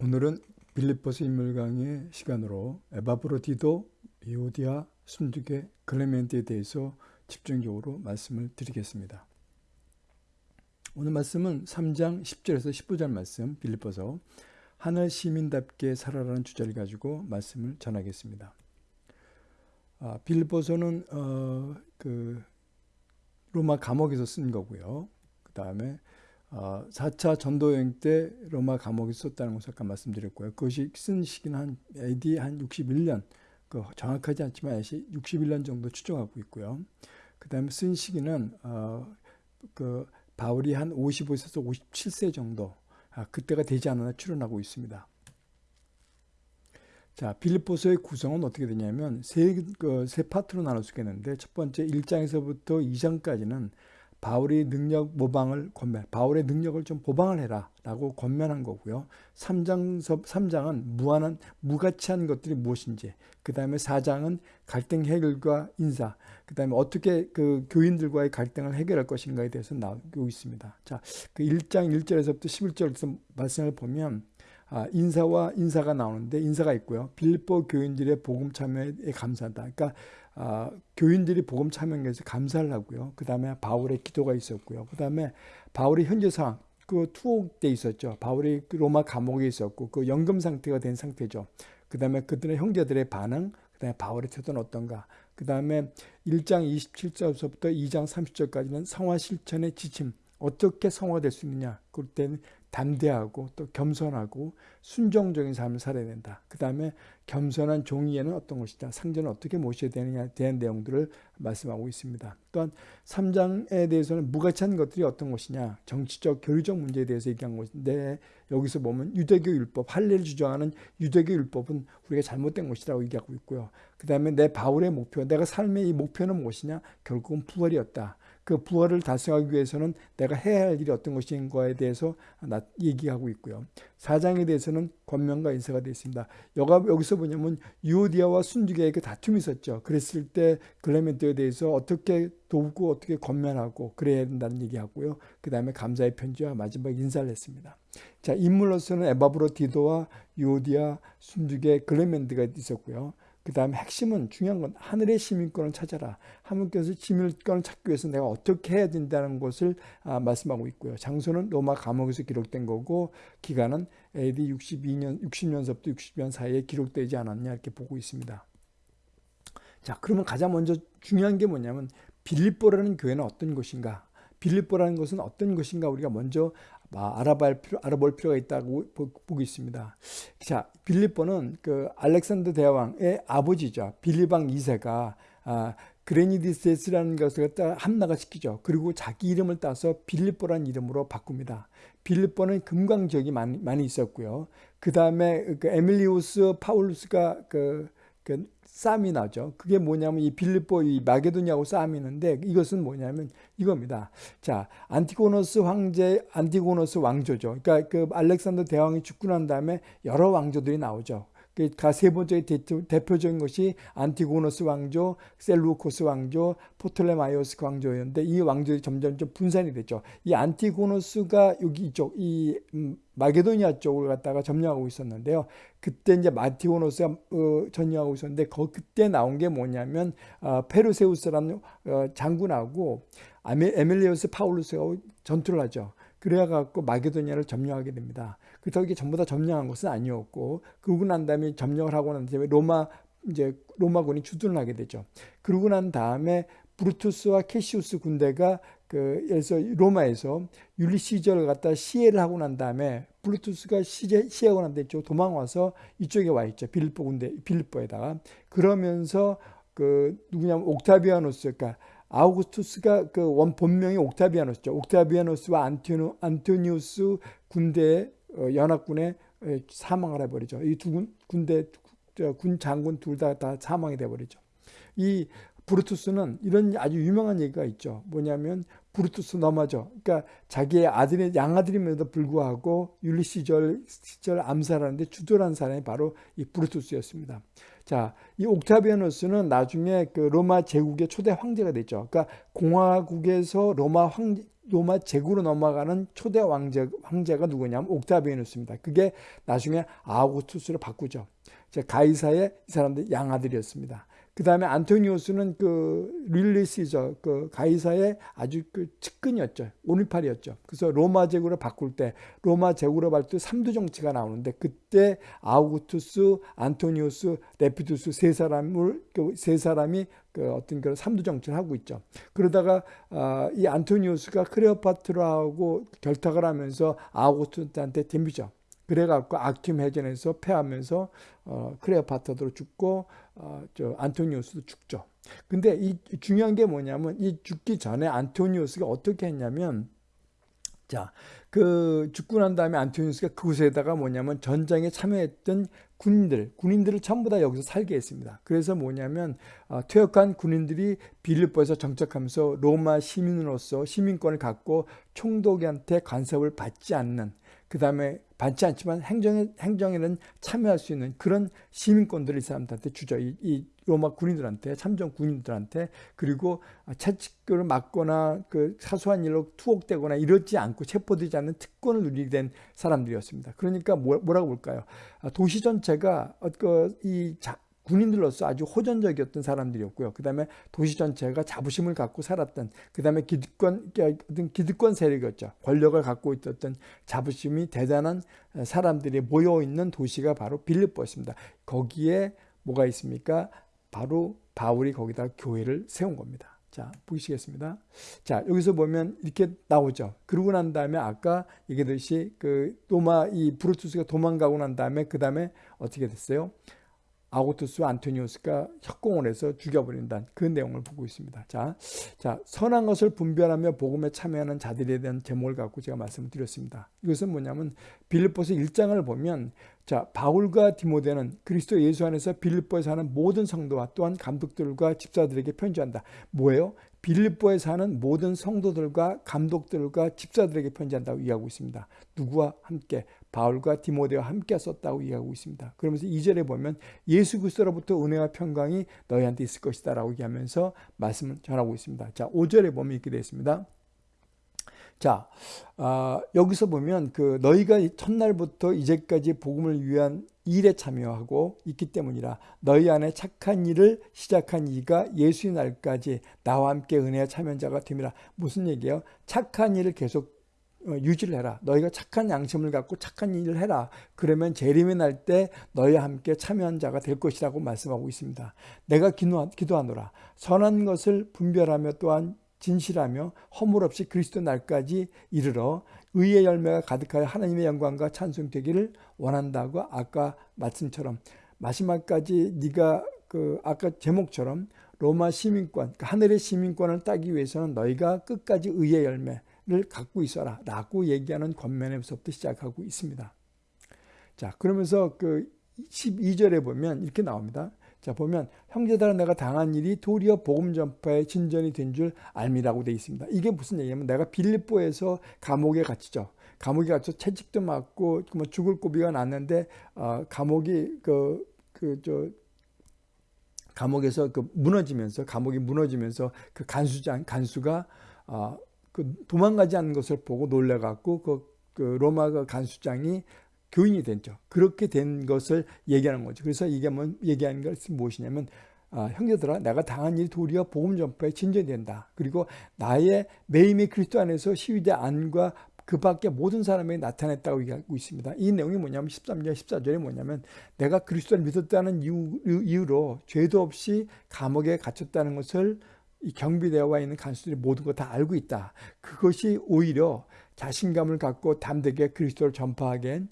오늘은 빌립보스 인물 강의 시간으로 에바브로디도, 이오디아, 순두계, 클레멘트에 대해서 집중적으로 말씀을 드리겠습니다. 오늘 말씀은 3장 10절에서 15절 말씀 빌립보서 하늘 시민답게 살아라는 주제를 가지고 말씀을 전하겠습니다. 아, 빌립보서는 어, 그 로마 감옥에서 쓴 거고요. 그 다음에 어, 4차 전도여행 때 로마 감옥에 썼다는 것을 아까 말씀드렸고요. 그것이 쓴 시기는 한 AD 한 61년, 그 정확하지 않지만 61년 정도 추정하고 있고요. 그 다음에 쓴 시기는 어, 그 바울이 한 55세에서 57세 정도, 아, 그때가 되지 않았나 추론하고 있습니다. 자, 빌립보서의 구성은 어떻게 되냐면 세, 그, 세 파트로 나눌 수 있겠는데 첫 번째 1장에서부터 2장까지는 바울의 능력 모방을 권면, 바울의 능력을 좀 보방을 해라 라고 권면한 거고요. 3장, 3장은 무한한, 무가치한 것들이 무엇인지, 그 다음에 4장은 갈등 해결과 인사, 그 다음에 어떻게 그 교인들과의 갈등을 해결할 것인가에 대해서 나오고 있습니다. 자, 그 1장 1절에서부터 11절에서 말씀을 보면 아, 인사와 인사가 나오는데 인사가 있고요. 빌립보 교인들의 복음 참여에 감사하다. 그러니까 아, 교인들이 복음 참여에 대해서 감사를 하고요. 그 다음에 바울의 기도가 있었고요. 그 다음에 바울의 현재 상황, 그 투옥돼 있었죠. 바울이 그 로마 감옥에 있었고 그 연금 상태가 된 상태죠. 그 다음에 그들의 형제들의 반응, 그 다음에 바울의 태도는 어떤가. 그 다음에 1장 27절부터 2장 30절까지는 성화 실천의 지침, 어떻게 성화될 수 있느냐. 그때는 담대하고 또 겸손하고 순종적인 삶을 살아야 된다. 그 다음에 겸손한 종이에는 어떤 것이다. 상전을 어떻게 모셔야 되느냐에 대한 내용들을 말씀하고 있습니다. 또한 3장에 대해서는 무가치한 것들이 어떤 것이냐. 정치적, 교류적 문제에 대해서 얘기한 것인데 여기서 보면 유대교 율법, 할례를 주장하는 유대교 율법은 우리가 잘못된 것이라고 얘기하고 있고요. 그 다음에 내 바울의 목표, 내가 삶의 이 목표는 무엇이냐. 결국은 부활이었다. 그 부활을 달성하기 위해서는 내가 해야 할 일이 어떤 것인가에 대해서 얘기하고 있고요. 사장에 대해서는 권면과 인사가 되어 있습니다. 여기서 보냐면 유오디아와 순두계의 그 다툼이 있었죠. 그랬을 때 글레멘트에 대해서 어떻게 돕고 어떻게 권면하고 그래야 된다는 얘기하고요. 그 다음에 감사의 편지와 마지막 인사를 했습니다. 자 인물로서는 에바브로 디도와 유오디아, 순두계, 글레멘트가 있었고요. 그 다음에 핵심은 중요한 건 하늘의 시민권을 찾아라. 하나님께서 시민권을 찾기 위해서 내가 어떻게 해야 된다는 것을 아, 말씀하고 있고요. 장소는 로마 감옥에서 기록된 거고 기간은 AD 62년, 60년서부터 60년 사이에 기록되지 않았냐 이렇게 보고 있습니다. 자, 그러면 가장 먼저 중요한 게 뭐냐면 빌립보라는 교회는 어떤 곳인가? 빌립보라는 것은 어떤 것인가 우리가 먼저 알아볼, 필요, 알아볼 필요가 있다고 보고 있습니다. 자, 빌립보는 그 알렉산더 대왕의 아버지죠. 빌리방 2세가 아, 크레니데스라는 것을 갖다 함락을 시키죠. 그리고 자기 이름을 따서 빌립보라는 이름으로 바꿉니다. 빌립보는 금광 지역이 많이, 많이 있었고요. 그 다음에 그 에밀리우스 파울루스가 그, 그 싸움이 나죠. 그게 뭐냐면 이 빌립보 이 마게도니아하고 싸움이 있는데 이것은 뭐냐면 이겁니다. 자, 안티고노스 황제, 안티고노스 왕조죠. 그러니까 그 알렉산더 대왕이 죽고 난 다음에 여러 왕조들이 나오죠. 그러니까 세 번째 대표 적인 것이 안티고노스 왕조, 셀루코스 왕조, 프톨레마이오스 왕조였는데 이 왕조들이 점점 좀 분산이 됐죠. 이 안티고노스가 여기 이쪽 이 음, 마게도니아 쪽을 갖다가 점령하고 있었는데요. 그때 이제 안티고노스가 어, 점령하고 있었는데 거, 그때 나온 게 뭐냐면 어, 페르세우스라는 어, 장군하고 에밀리우스 파울루스가 전투를 하죠. 그래갖고 마게도니아를 점령하게 됩니다. 그래서 이게 전부 다 점령한 것은 아니었고 그러고 난 다음에 점령을 하고 난 다음에 로마 이제 로마군이 주둔을 하게 되죠. 그러고 난 다음에 브루투스와 캐시우스 군대가 그 그래서 로마에서 율리 시저를 갖다 시해를 하고 난 다음에 브루투스가 시해, 시해하고 난 다음에 도망와서 이쪽에 와 있죠. 빌립보 군대 빌립보에다가 그러면서 그 누구냐면 옥타비아노스 그러니까 아우구스투스가 그 원 본명이 옥타비아노스죠. 옥타비아노스와 안토니, 안토니우스 군대 어, 연합군에 사망을 해버리죠. 이 두 군대 군 장군 둘 다 다 사망이 돼버리죠. 이 브루투스는 이런 아주 유명한 얘기가 있죠. 뭐냐면 브루투스 넘어져. 그러니까 자기의 아들의 양아들임에도 불구하고 율리 시절 암살하는데 주도한 사람이 바로 이 브루투스였습니다. 자, 이 옥타비아누스는 나중에 그 로마 제국의 초대 황제가 됐죠. 그러니까 공화국에서 로마 황 로마 제국으로 넘어가는 초대 왕제, 황제가 누구냐면 옥타비아누스입니다. 그게 나중에 아우구스투스로 바꾸죠. 가이사의 이 사람들 양아들이었습니다. 그 다음에 안토니오스는 그 율리 시저 그 가이사의 아주 그 측근이었죠. 오른팔이었죠. 그래서 로마 제국으로 바꿀 때 로마 제국으로 바꿀 때 3두 정치가 나오는데 그때 아우구스투스, 안토니오스, 레피두스 세 사람을 그 세 사람이 그 어떤 그런 3두 정치를 하고 있죠. 그러다가 어, 이 안토니오스가 크레오파트라하고 결탁을 하면서 아우구투스한테 덤비죠. 그래갖고 아킴 해전에서 패하면서 어, 크레오파트도 죽고 어, 저 안토니우스도 죽죠. 근데 이 중요한 게 뭐냐면 이 죽기 전에 안토니우스가 어떻게 했냐면 자, 그 죽고 난 다음에 안토니우스가 그곳에다가 뭐냐면 전장에 참여했던 군인들, 군인들을 전부 다 여기서 살게 했습니다. 그래서 뭐냐면 어, 퇴역한 군인들이 빌립보에서 정착하면서 로마 시민으로서 시민권을 갖고 총독한테 간섭을 받지 않는 그 다음에 받지 않지만 행정에, 행정에는 참여할 수 있는 그런 시민권들을 이 사람들한테 주죠. 이, 이 로마 군인들한테, 참전 군인들한테, 그리고 채찍을 맞거나 그 사소한 일로 투옥되거나 이러지 않고 체포되지 않는 특권을 누리게 된 사람들이었습니다. 그러니까 뭐, 뭐라고 볼까요? 아, 도시 전체가 어, 그이 군인들로서 아주 호전적이었던 사람들이었고요. 그 다음에 도시 전체가 자부심을 갖고 살았던, 그 다음에 기득권, 기득권 세력이었죠. 권력을 갖고 있었던 자부심이 대단한 사람들이 모여있는 도시가 바로 빌립보였습니다. 거기에 뭐가 있습니까? 바로 바울이 거기다 교회를 세운 겁니다. 자, 보시겠습니다. 자, 여기서 보면 이렇게 나오죠. 그러고 난 다음에 아까 얘기했듯이 그 도마, 이 브루투스가 도망가고 난 다음에 그 다음에 어떻게 됐어요? 아고투스 안토니우스가 협공을 해서 죽여버린다는 그 내용을 보고 있습니다. 자, 자 선한 것을 분별하며 복음에 참여하는 자들에 대한 제목을 갖고 제가 말씀을 드렸습니다. 이것은 뭐냐면 빌립보서 1장을 보면 자 바울과 디모데는 그리스도 예수 안에서 빌립보에 사는 모든 성도와 또한 감독들과 집사들에게 편지한다. 뭐예요? 빌립보에 사는 모든 성도들과 감독들과 집사들에게 편지한다고 이해하고 있습니다. 누구와 함께 바울과 디모데와 함께 썼다고 이해하고 있습니다. 그러면서 2절에 보면 예수 그리스도로부터 은혜와 평강이 너희한테 있을 것이다 라고 얘기하면서 말씀을 전하고 있습니다. 자 5절에 보면 이렇게 되어 있습니다. 자 어, 여기서 보면 그 너희가 첫날부터 이제까지 복음을 위한 일에 참여하고 있기 때문이라 너희 안에 착한 일을 시작한 이가 예수의 날까지 나와 함께 은혜와 참여한 자가 됨이라 무슨 얘기예요? 착한 일을 계속 어, 유지를 해라. 너희가 착한 양심을 갖고 착한 일을 해라. 그러면 재림이 날때 너희와 함께 참여한 자가 될 것이라고 말씀하고 있습니다. 내가 기도하노라. 선한 것을 분별하며 또한 진실하며 허물 없이 그리스도 날까지 이르러 의의 열매가 가득하여 하나님의 영광과 찬송되기를 원한다고 아까 말씀처럼 마지막까지 네가 그 아까 제목처럼 로마 시민권, 그 하늘의 시민권을 따기 위해서는 너희가 끝까지 의의 열매, 를 갖고 있어라 라고 얘기하는 권면에서부터 시작하고 있습니다. 자 그러면서 그 12절에 보면 이렇게 나옵니다. 자 보면 형제들아 내가 당한 일이 도리어 복음 전파의 진전이 된 줄 알미라고 되어 있습니다. 이게 무슨 얘기냐면 내가 빌립보에서 감옥에 갇히죠. 감옥에 갇혀 채찍도 맞고 뭐 죽을 고비가 났는데 어, 감옥이 그 그 저 감옥에서 그 무너지면서 감옥이 무너지면서 그 간수장 간수가 어, 그 도망가지 않는 것을 보고 놀래갖고 그, 그 로마 그 간수장이 교인이 됐죠. 그렇게 된 것을 얘기하는 거죠. 그래서 이게 뭐 얘기하는 것이 무엇이냐면 아, 형제들아 내가 당한 일 도리어 복음 전파에 진전된다. 그리고 나의 매임이 그리스도 안에서 시위대 안과 그 밖에 모든 사람에게 나타냈다고 얘기하고 있습니다. 이 내용이 뭐냐면 13절, 14절에 뭐냐면 내가 그리스도를 믿었다는 이유, 이유로 죄도 없이 감옥에 갇혔다는 것을 이 경비되어 있는 간수들이 모두가 다 알고 있다. 그것이 오히려 자신감을 갖고 담대게 그리스도를 전파하게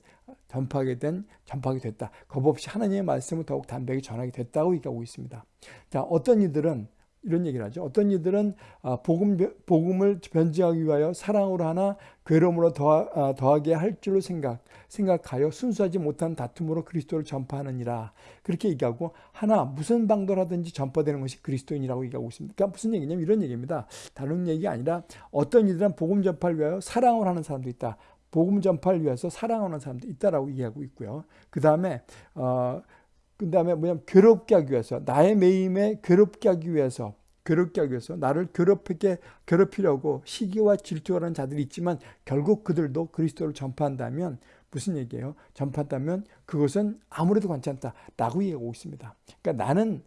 전파하게 된 전파하게 됐다. 겁 없이 하나님의 말씀을 더욱 담대하게 전하게 됐다고 얘기하고 있습니다. 자, 어떤 이들은 이런 얘기를 하죠. 어떤 이들은 아, 복음, 복음을 변증하기 위하여 사랑으로 하나 괴로움으로 더하, 아, 더하게 할 줄로 생각, 생각하여 순수하지 못한 다툼으로 그리스도를 전파하느니라. 그렇게 얘기하고 하나 무슨 방도를 하든지 전파되는 것이 그리스도인이라고 얘기하고 있습니다. 그러니까 무슨 얘기냐면 이런 얘기입니다. 다른 얘기가 아니라 어떤 이들은 복음 전파를 위하여 사랑을 하는 사람도 있다. 복음 전파를 위해서 사랑하는 사람도 있다라고 이해하고 있고요. 그 다음에 어, 그 다음에 뭐냐면 괴롭게 하기 위해서 나의 매임에 괴롭게 하기 위해서 괴롭게 하기 위해서 나를 괴롭히게 괴롭히려고 시기와 질투하는 자들이 있지만 결국 그들도 그리스도를 전파한다면 무슨 얘기예요? 전파한다면 그것은 아무래도 괜찮다라고 얘기하고 있습니다. 그러니까 나는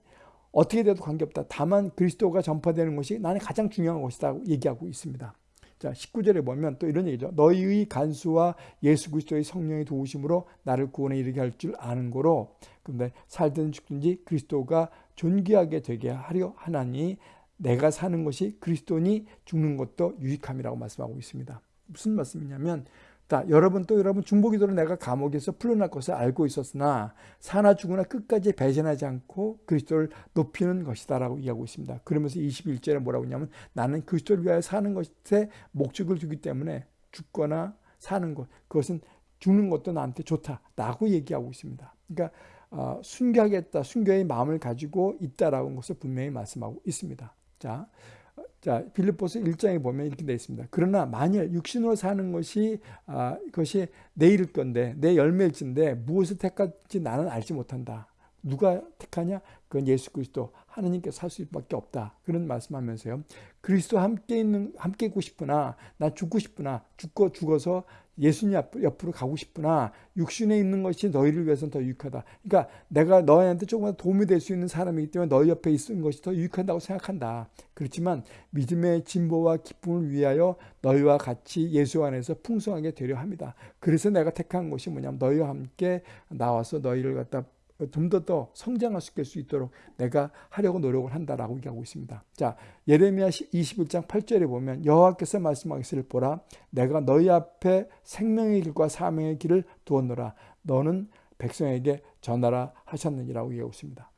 어떻게 돼도 관계없다. 다만 그리스도가 전파되는 것이 나는 가장 중요한 것이다 얘기하고 있습니다. 자, 19절에 보면 또 이런 얘기죠. 너희의 간수와 예수 그리스도의 성령의 도우심으로 나를 구원에 이르게 할 줄 아는 거로 근데 살든 죽든지 그리스도가 존귀하게 되게 하려 하나니 내가 사는 것이 그리스도니 죽는 것도 유익함이라고 말씀하고 있습니다. 무슨 말씀이냐면 자, 여러분 또 여러분 중보기도로 내가 감옥에서 풀려날 것을 알고 있었으나 사나 죽으나 끝까지 배신하지 않고 그리스도를 높이는 것이다라고 이야기하고 있습니다. 그러면서 21절에 뭐라고 했냐면 나는 그리스도를 위하여 사는 것에 목적을 두기 때문에 죽거나 사는 것 그것은 죽는 것도 나한테 좋다라고 얘기하고 있습니다. 그러니까 어, 순교하겠다, 순교의 마음을 가지고 있다라는 것을 분명히 말씀하고 있습니다. 자, 자, 빌립보스 1장에 보면 이렇게 되어 있습니다. 그러나 만일 육신으로 사는 것이 아, 그것이 내일 건데 내 열매일진데 무엇을 택할지 나는 알지 못한다. 누가 택하냐? 그건 예수 그리스도 하느님께 살 수밖에 없다. 그런 말씀하면서요. 그리스도 함께 있는 함께 있고 싶으나 나 죽고 싶으나 죽고 죽어서 예수님 옆으로 가고 싶으나 육신에 있는 것이 너희를 위해서는 더 유익하다. 그러니까 내가 너희한테 조금만 도움이 될 수 있는 사람이기 때문에 너희 옆에 있는 것이 더 유익한다고 생각한다. 그렇지만 믿음의 진보와 기쁨을 위하여 너희와 같이 예수 안에서 풍성하게 되려 합니다. 그래서 내가 택한 것이 뭐냐면 너희와 함께 나와서 너희를 갖다 좀 더 더 성장할 수 있도록 내가 하려고 노력을 한다라고 얘기하고 있습니다. 자, 예레미야 21장 8절에 보면 여호와께서 말씀하시기를 보라 내가 너희 앞에 생명의 길과 사명의 길을 두었노라 너는 백성에게 전하라 하셨느니라고 얘기하고 있습니다.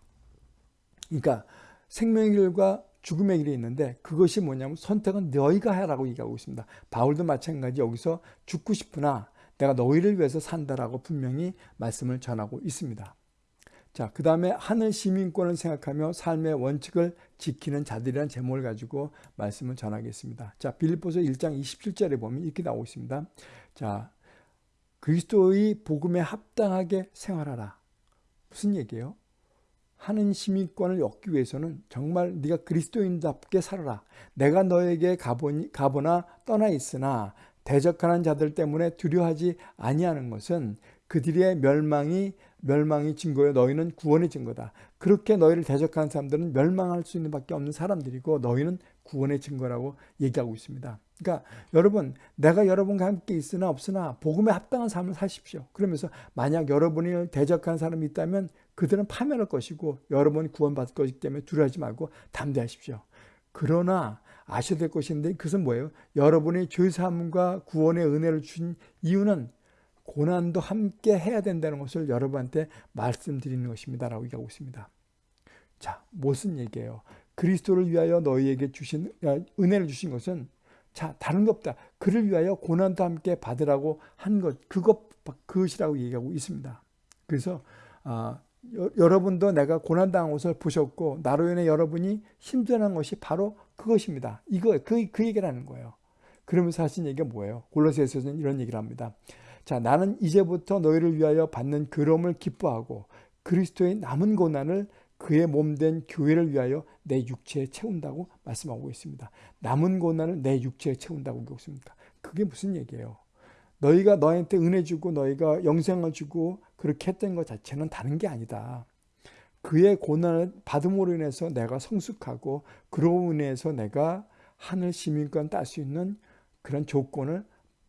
그러니까 생명의 길과 죽음의 길이 있는데 그것이 뭐냐면 선택은 너희가 하라고 얘기하고 있습니다. 바울도 마찬가지 여기서 죽고 싶으나 내가 너희를 위해서 산다라고 분명히 말씀을 전하고 있습니다. 자, 그 다음에 하늘 시민권을 생각하며 삶의 원칙을 지키는 자들이라는 제목을 가지고 말씀을 전하겠습니다. 자, 빌립보서 1장 27절에 보면 이렇게 나오고 있습니다. 자, 그리스도의 복음에 합당하게 생활하라. 무슨 얘기예요? 하는 시민권을 얻기 위해서는 정말 네가 그리스도인답게 살아라. 내가 너에게 가보니, 가보나 떠나 있으나 대적하는 자들 때문에 두려워하지 아니하는 것은 그들의 멸망이 멸망이 증거요 너희는 구원의 증거다. 그렇게 너희를 대적하는 사람들은 멸망할 수 있는 밖에 없는 사람들이고 너희는 구원의 증거라고 얘기하고 있습니다. 그러니까 여러분 내가 여러분과 함께 있으나 없으나 복음에 합당한 삶을 사십시오. 그러면서 만약 여러분이 대적하는 사람이 있다면 그들은 파멸할 것이고 여러분이 구원받을 것이기 때문에 두려워하지 말고 담대하십시오. 그러나 아셔야 될 것인데 그것은 뭐예요? 여러분이 죄사함과 구원의 은혜를 주신 이유는 고난도 함께 해야 된다는 것을 여러분한테 말씀드리는 것입니다. 라고 얘기하고 있습니다. 자, 무슨 얘기예요? 그리스도를 위하여 너희에게 주신 은혜를 주신 것은 자, 다른 것 없다. 그를 위하여 고난도 함께 받으라고 한 것, 그것, 그것이라고 얘기하고 있습니다. 그래서, 아, 여, 여러분도 내가 고난당한 것을 보셨고, 나로 인해 여러분이 힘들어하는 것이 바로 그것입니다. 이거, 그, 그 얘기를 하는 거예요. 그러면서 하신 얘기가 뭐예요? 골로새에서는 이런 얘기를 합니다. 자, 나는 이제부터 너희를 위하여 받는 그럼을 기뻐하고 그리스도의 남은 고난을 그의 몸된 교회를 위하여 내 육체에 채운다고 말씀하고 있습니다. 남은 고난을 내 육체에 채운다고 하고 있습니까? 그게 무슨 얘기예요? 너희가 너한테 은혜 주고 너희가 영생을 주고 그렇게 했던 것 자체는 다른 게 아니다. 그의 고난을 받음으로 인해서 내가 성숙하고 그로 인해서 내가 하늘 시민권 딸 수 있는 그런 조건을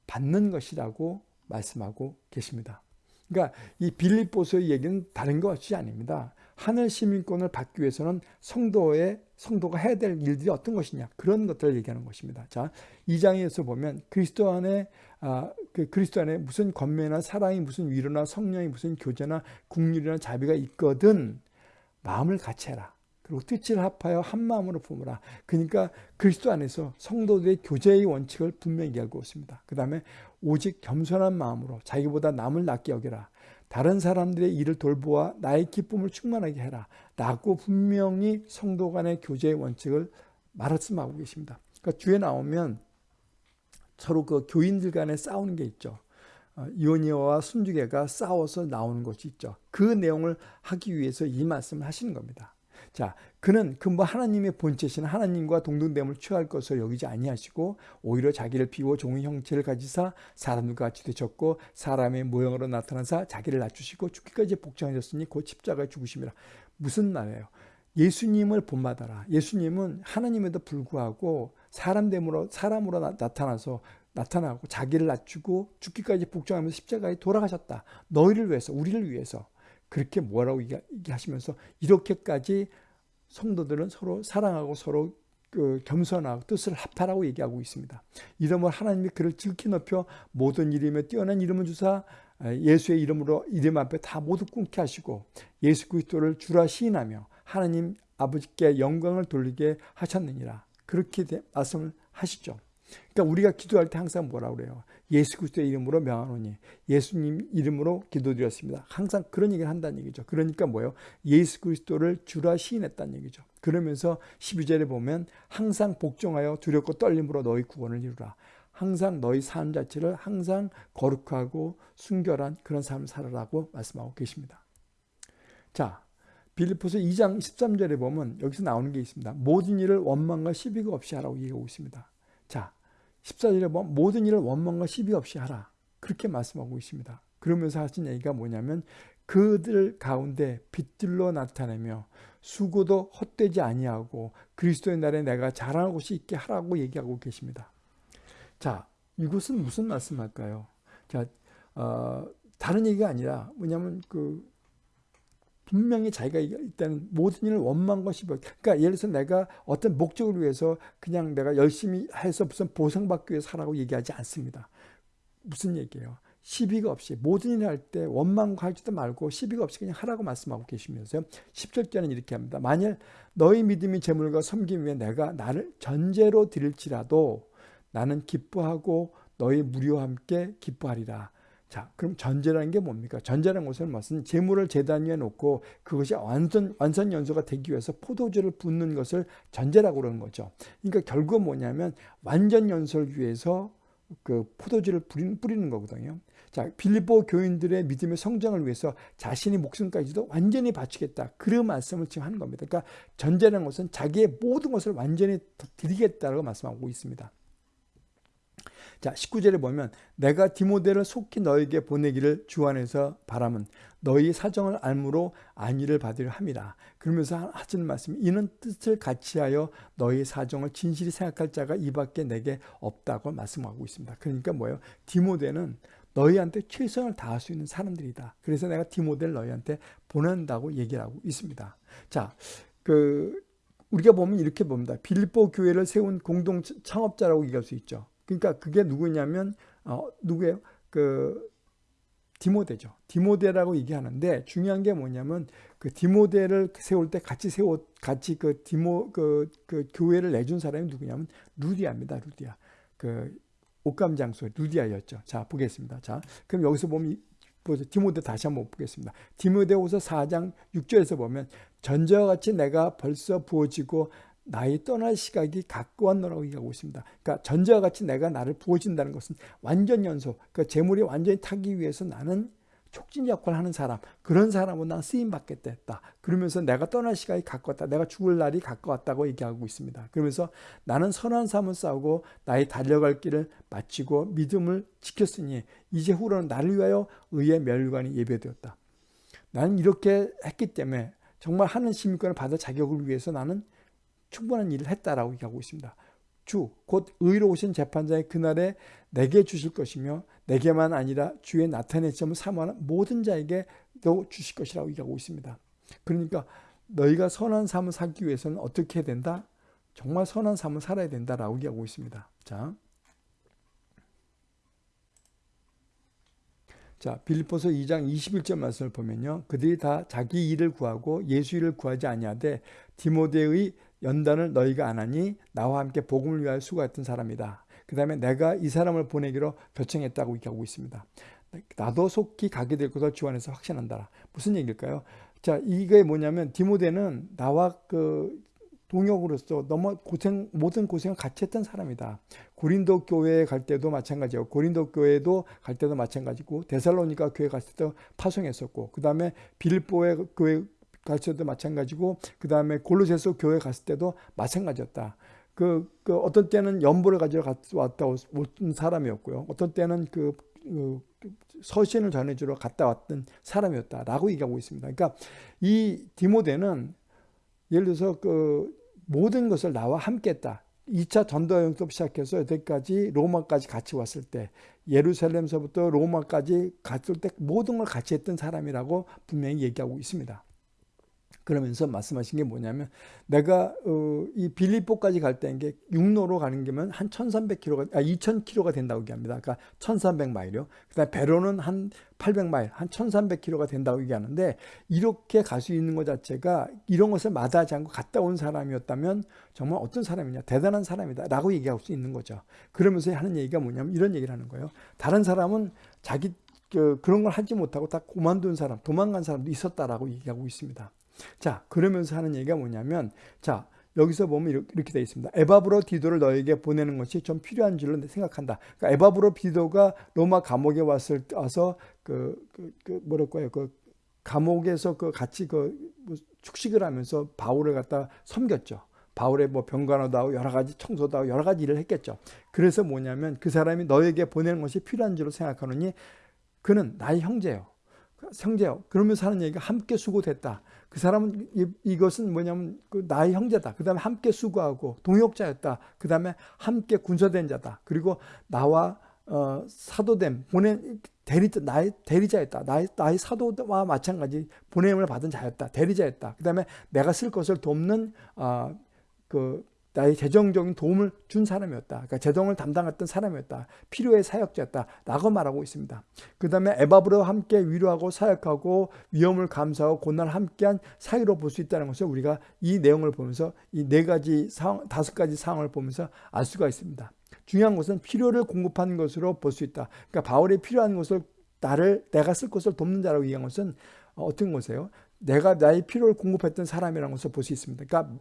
받는 것이라고 말씀하고 계십니다. 그러니까 이 빌립보서의 얘기는 다른 것이 아닙니다. 하늘 시민권을 받기 위해서는 성도의 성도가 해야 될 일들이 어떤 것이냐 그런 것들을 얘기하는 것입니다. 자, 2장에서 보면 그리스도 안에 아, 그 그리스도 안에 무슨 권매나 사랑이 무슨 위로나 성령이 무슨 교제나 국률이나 자비가 있거든 마음을 같이 해라. 그리고 뜻을 합하여 한 마음으로 품으라. 그러니까 그리스도 안에서 성도들의 교제의 원칙을 분명히 알고 있습니다. 그 다음에 오직 겸손한 마음으로 자기보다 남을 낫게 여겨라. 다른 사람들의 일을 돌보아 나의 기쁨을 충만하게 해라. 라고 분명히 성도 간의 교제의 원칙을 말씀하고 계십니다. 그러니까 주에 나오면 서로 그 교인들 간에 싸우는 게 있죠. 어, 이오니아와 순주계가 싸워서 나오는 것이 있죠. 그 내용을 하기 위해서 이 말씀을 하시는 겁니다. 자, 그는 그뭐 하나님의 본체신 하나님과 동등됨을 취할 것을 여기지 아니하시고 오히려 자기를 비워 종의 형체를 가지사 사람들과 같이 되셨고 사람의 모형으로 나타나사 자기를 낮추시고 죽기까지 복종하셨으니 곧 십자가에 죽으심이라. 무슨 말이에요? 예수님을 본받아라. 예수님은 하나님에도 불구하고 사람됨으로 사람으로 나, 타나서 나타나고 자기를 낮추고 죽기까지 복종하면서 십자가에 돌아가셨다. 너희를 위해서, 우리를 위해서. 그렇게 뭐라고 얘기하시면서 이렇게까지 성도들은 서로 사랑하고 서로 그 겸손하고 뜻을 합하라고 얘기하고 있습니다. 이름을 하나님이 그를 지극히 높여 모든 이름에 뛰어난 이름을 주사 예수의 이름으로 이름 앞에 다 모두 끊게 하시고 예수 그리스도를 주라 시인하며 하나님 아버지께 영광을 돌리게 하셨느니라. 그렇게 말씀을 하시죠. 그러니까 우리가 기도할 때 항상 뭐라 그래요? 예수 그리스도의 이름으로 명하노니 예수님 이름으로 기도드렸습니다. 항상 그런 얘기를 한다는 얘기죠. 그러니까 뭐예요? 예수 그리스도를 주라 시인했다는 얘기죠. 그러면서 12절에 보면 항상 복종하여 두렵고 떨림으로 너희 구원을 이루라. 항상 너희 삶 자체를 항상 거룩하고 순결한 그런 삶을 살아라고 말씀하고 계십니다. 자, 빌리포스 2장 13절에 보면 여기서 나오는 게 있습니다. 모든 일을 원망과 시비가 없이 하라고 얘기하고 있습니다. 자, 14절에 보면 모든 일을 원망과 시비 없이 하라. 그렇게 말씀하고 있습니다. 그러면서 하신 얘기가 뭐냐면 그들 가운데 빛들로 나타내며 수고도 헛되지 아니하고 그리스도의 날에 내가 자랑할 곳이 있게 하라고 얘기하고 계십니다. 자, 이것은 무슨 말씀할까요? 자, 어, 다른 얘기가 아니라 뭐냐면 그 분명히 자기가 일단 모든 일을 원망과 시비 그러니까 예를 들어서 내가 어떤 목적을 위해서 그냥 내가 열심히 해서 무슨 보상받기 위해서 하라고 얘기하지 않습니다. 무슨 얘기예요? 시비가 없이 모든 일을 할 때 원망과 하지도 말고 시비가 없이 그냥 하라고 말씀하고 계시면서요. 10절째는 이렇게 합니다. 만일 너희 믿음이 재물과 섬김 위해 내가 나를 전제로 드릴지라도 나는 기뻐하고 너희 무리와 함께 기뻐하리라. 자, 그럼 전제라는 게 뭡니까? 전제라는 것은 무슨 재물을 재단 위에 놓고 그것이 완전 완선 연소가 되기 위해서 포도주를 붓는 것을 전제라고 그러는 거죠. 그러니까 결국 뭐냐면 완전 연소를 위해서 그 포도주를 뿌리는, 뿌리는 거거든요. 자, 빌립보 교인들의 믿음의 성장을 위해서 자신의 목숨까지도 완전히 바치겠다. 그런 말씀을 지금 하는 겁니다. 그러니까 전제라는 것은 자기의 모든 것을 완전히 드리겠다라고 말씀하고 있습니다. 자, 19절에 보면 내가 디모데를 속히 너에게 보내기를 주 안에서 바람은 너희 사정을 알므로 안위를 받으려 함이라. 그러면서 하시는 말씀 이는 뜻을 같이하여 너희 사정을 진실히 생각할 자가 이밖에 내게 없다고 말씀하고 있습니다. 그러니까 뭐예요? 디모데는 너희한테 최선을 다할 수 있는 사람들이다. 그래서 내가 디모데를 너희한테 보낸다고 얘기를 하고 있습니다. 자, 그 우리가 보면 이렇게 봅니다. 빌립보 교회를 세운 공동 창업자라고 얘기할 수 있죠. 그러니까 그게 누구냐면 어, 누구예요? 그 디모데죠. 디모데라고 얘기하는데 중요한 게 뭐냐면 그 디모데를 세울 때 같이 세워 같이 그 디모 그, 그 교회를 내준 사람이 누구냐면 루디아입니다. 루디아. 그 옷감 장소 루디아였죠. 자 보겠습니다. 자 그럼 여기서 보면 보세요. 디모데 다시 한번 보겠습니다. 디모데후서 4장 6절에서 보면 전자와 같이 내가 벌써 부어지고 나의 떠날 시각이 가까웠노라고 얘기하고 있습니다. 그러니까 전자와 같이 내가 나를 부어진다는 것은 완전 연소, 그러니까 재물이 완전히 타기 위해서 나는 촉진 역할을 하는 사람, 그런 사람은 난 쓰임 받겠다 했다. 그러면서 내가 떠날 시각이 가까웠다. 내가 죽을 날이 가까웠다고 얘기하고 있습니다. 그러면서 나는 선한 삶을 싸우고 나의 달려갈 길을 마치고 믿음을 지켰으니 이제 후로는 나를 위하여 의의 멸관이 예배되었다. 나는 이렇게 했기 때문에 정말 하는 시민권을 받을 자격을 위해서 나는 충분한 일을 했다라고 얘기하고 있습니다. 주, 곧 의로우신 재판장의 그날에 내게 주실 것이며 내게만 아니라 주의 나타낸 점을 사모하는 모든 자에게도 주실 것이라고 얘기하고 있습니다. 그러니까 너희가 선한 삶을 살기 위해서는 어떻게 해야 된다? 정말 선한 삶을 살아야 된다라고 얘기하고 있습니다. 자, 자, 빌립보서 2장 21절 말씀을 보면요. 그들이 다 자기 일을 구하고 예수 일을 구하지 아니하되 디모데의 연단을 너희가 안 하니 나와 함께 복음을 위하여 수고했던 사람이다. 그 다음에 내가 이 사람을 보내기로 결정했다고 얘기하고 있습니다. 나도 속히 가게 될 것을 주 안에서 확신한다. 무슨 얘기일까요? 자, 이게 뭐냐면 디모데는 나와 그 동역으로서 너무 고생 모든 고생을 같이 했던 사람이다. 고린도 교회에 갈 때도 마찬가지고 고린도 교회도 갈 때도 마찬가지고 데살로니가 교회 갔을 때도 파송했었고 그 다음에 빌보의 교회 갔을 때도 마찬가지고 그 다음에 골로새서 교회 갔을 때도 마찬가지였다. 그, 그 어떤 때는 연보를 가지러 왔다 온 사람이었고요. 어떤 때는 그, 그 서신을 전해주러 갔다 왔던 사람이었다라고 얘기하고 있습니다. 그러니까 이 디모데는 예를 들어서 그 모든 것을 나와 함께 했다. 2차 전도 여행부터 시작해서 여기까지 로마까지 같이 왔을 때 예루살렘서부터 로마까지 갔을 때 모든 걸 같이 했던 사람이라고 분명히 얘기하고 있습니다. 그러면서 말씀하신 게 뭐냐면 내가 어, 이 빌립보까지 갈 때인 게 육로로 가는 게면 한 1300km가 아 2000km가 된다고 얘기합니다. 그러니까 1300마일이요. 그다음에 배로는 한 800마일, 한 1300km가 된다고 얘기하는데 이렇게 갈 수 있는 것 자체가 이런 것을 마다하지 않고 갔다 온 사람이었다면 정말 어떤 사람이냐 대단한 사람이다 라고 얘기할 수 있는 거죠. 그러면서 하는 얘기가 뭐냐면 이런 얘기를 하는 거예요. 다른 사람은 자기 그, 그런 걸 하지 못하고 다 그만둔 사람, 도망간 사람도 있었다라고 얘기하고 있습니다. 자, 그러면서 하는 얘기가 뭐냐면, 자, 여기서 보면 이렇게 되어 있습니다. 에바브로 디도를 너에게 보내는 것이 좀 필요한 줄로 생각한다. 그러니까 에바브로 디도가 로마 감옥에 왔을 와서 그, 그, 그 뭐랄까요, 그 감옥에서 그 같이 그뭐 축식을 하면서 바울을 갖다 섬겼죠. 바울의 뭐 병간호도 하고 여러 가지 청소도 하고 여러 가지 일을 했겠죠. 그래서 뭐냐면 그 사람이 너에게 보내는 것이 필요한 줄로 생각하느니 그는 나의 형제요. 형제요. 그러면서 하는 얘기가 함께 수고됐다. 그 사람은 이, 것은 뭐냐면 그 나의 형제다. 그 다음에 함께 수고하고 동역자였다. 그 다음에 함께 군사된 자다. 그리고 나와 어, 사도됨 보낸 대리자 나의 대리자였다. 나의 나의 사도와 마찬가지 보냄을 받은 자였다. 대리자였다. 그 다음에 내가 쓸 것을 돕는 어, 그 나의 재정적인 도움을 준 사람이었다. 그러니까 재정을 담당했던 사람이었다. 필요의 사역자였다. 라고 말하고 있습니다. 그 다음에 에바브로 함께 위로하고 사역하고 위험을 감수하고 고난을 함께한 사이로 볼 수 있다는 것을 우리가 이 내용을 보면서 이 네 가지 상황, 다섯 가지 상황을 보면서 알 수가 있습니다. 중요한 것은 필요를 공급하는 것으로 볼 수 있다. 그러니까 바울이 필요한 것을 나를 내가 쓸 것을 돕는 자라고 얘기한 것은 어떤 것이에요? 내가 나의 필요를 공급했던 사람이라는 것을 볼 수 있습니다. 그러니까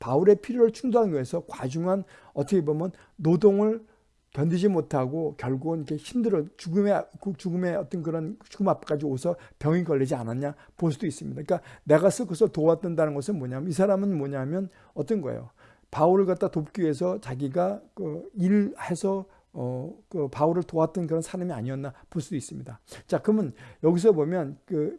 바울의 필요를 충족하기 위해서 과중한 어떻게 보면 노동을 견디지 못하고 결국은 이렇게 힘들어 죽음의 죽음의 어떤 그런 죽음 앞까지 오서 병이 걸리지 않았냐 볼 수도 있습니다. 그러니까 내가 쓸 것을 도왔던다는 것은 뭐냐면 이 사람은 뭐냐면 어떤 거예요? 바울을 갖다 돕기 위해서 자기가 그 일해서 어, 그 바울을 도왔던 그런 사람이 아니었나 볼 수도 있습니다. 자, 그러면 여기서 보면 그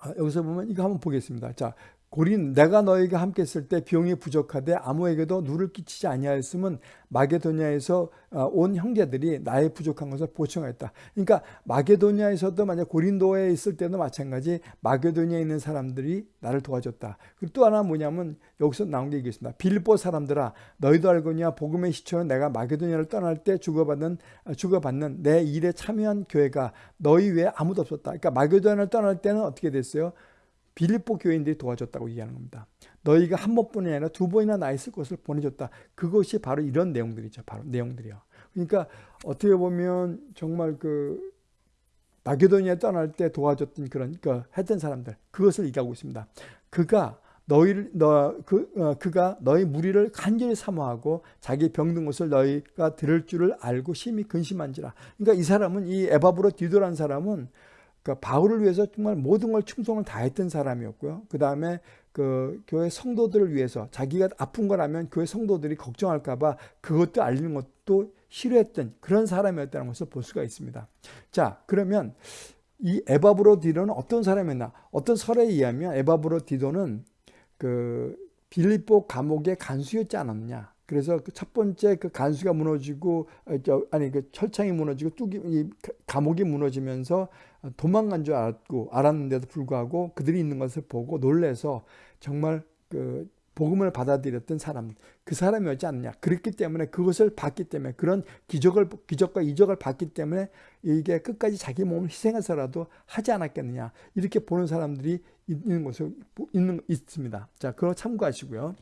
아, 여기서 보면 이거 한번 보겠습니다. 자, 고린 내가 너에게 함께 있을 때 비용이 부족하되 아무에게도 누를 끼치지 아니하였음은 마게도니아에서 어, 온 형제들이 나의 부족한 것을 보충하였다. 그러니까 마게도니아에서도 만약 고린도에 있을 때도 마찬가지 마게도니아에 있는 사람들이 나를 도와줬다. 그리고 또 하나 뭐냐면 여기서 나온 게 있습니다. 빌보 사람들아 너희도 알거니와 복음의 시초는 내가 마게도니아를 떠날 때 주고받는 어, 주고받는 내 일에 참여한 교회가 너희 외에 아무도 없었다. 그러니까 마게도니아를 떠날 때는 어떻게 됐어요? 빌립보 교인들이 도와줬다고 얘기하는 겁니다. 너희가 한 번뿐이 아니라 두 번이나 나 있을 것을 보내줬다. 그것이 바로 이런 내용들이죠. 바로 내용들이요. 그러니까 어떻게 보면 정말 그 마게도니아 떠날 때 도와줬던 그런 그 했던 사람들 그것을 얘기하고 있습니다. 그가 너희를 너그 어, 그가 너희 무리를 간절히 사모하고 자기 병든 것을 너희가 들을 줄을 알고 심히 근심한지라. 그러니까 이 사람은 이 에바브로 디도라는 사람은 그러니까 바울을 위해서 정말 모든 걸 충성을 다했던 사람이었고요. 그 다음에 그 교회 성도들을 위해서 자기가 아픈 거라면 교회 성도들이 걱정할까봐 그것도 알리는 것도 싫어했던 그런 사람이었다는 것을 볼 수가 있습니다. 자, 그러면 이 에바브로 디도는 어떤 사람이었나? 어떤 설에 의하면 에바브로 디도는 그 빌립보 감옥의 간수였지 않았냐? 그래서 그 첫 번째 그 간수가 무너지고 어, 아니 그 철창이 무너지고 뚝이 이 감옥이 무너지면서 도망간 줄 알았고 알았는데도 불구하고 그들이 있는 것을 보고 놀래서 정말 그 복음을 받아들였던 사람, 그 사람이었지 않느냐. 그렇기 때문에 그것을 봤기 때문에 그런 기적을 기적과 이적을 봤기 때문에 이게 끝까지 자기 몸을 희생해서라도 하지 않았겠느냐. 이렇게 보는 사람들이 있는 것을 있는 있습니다. 자, 그거 참고하시고요.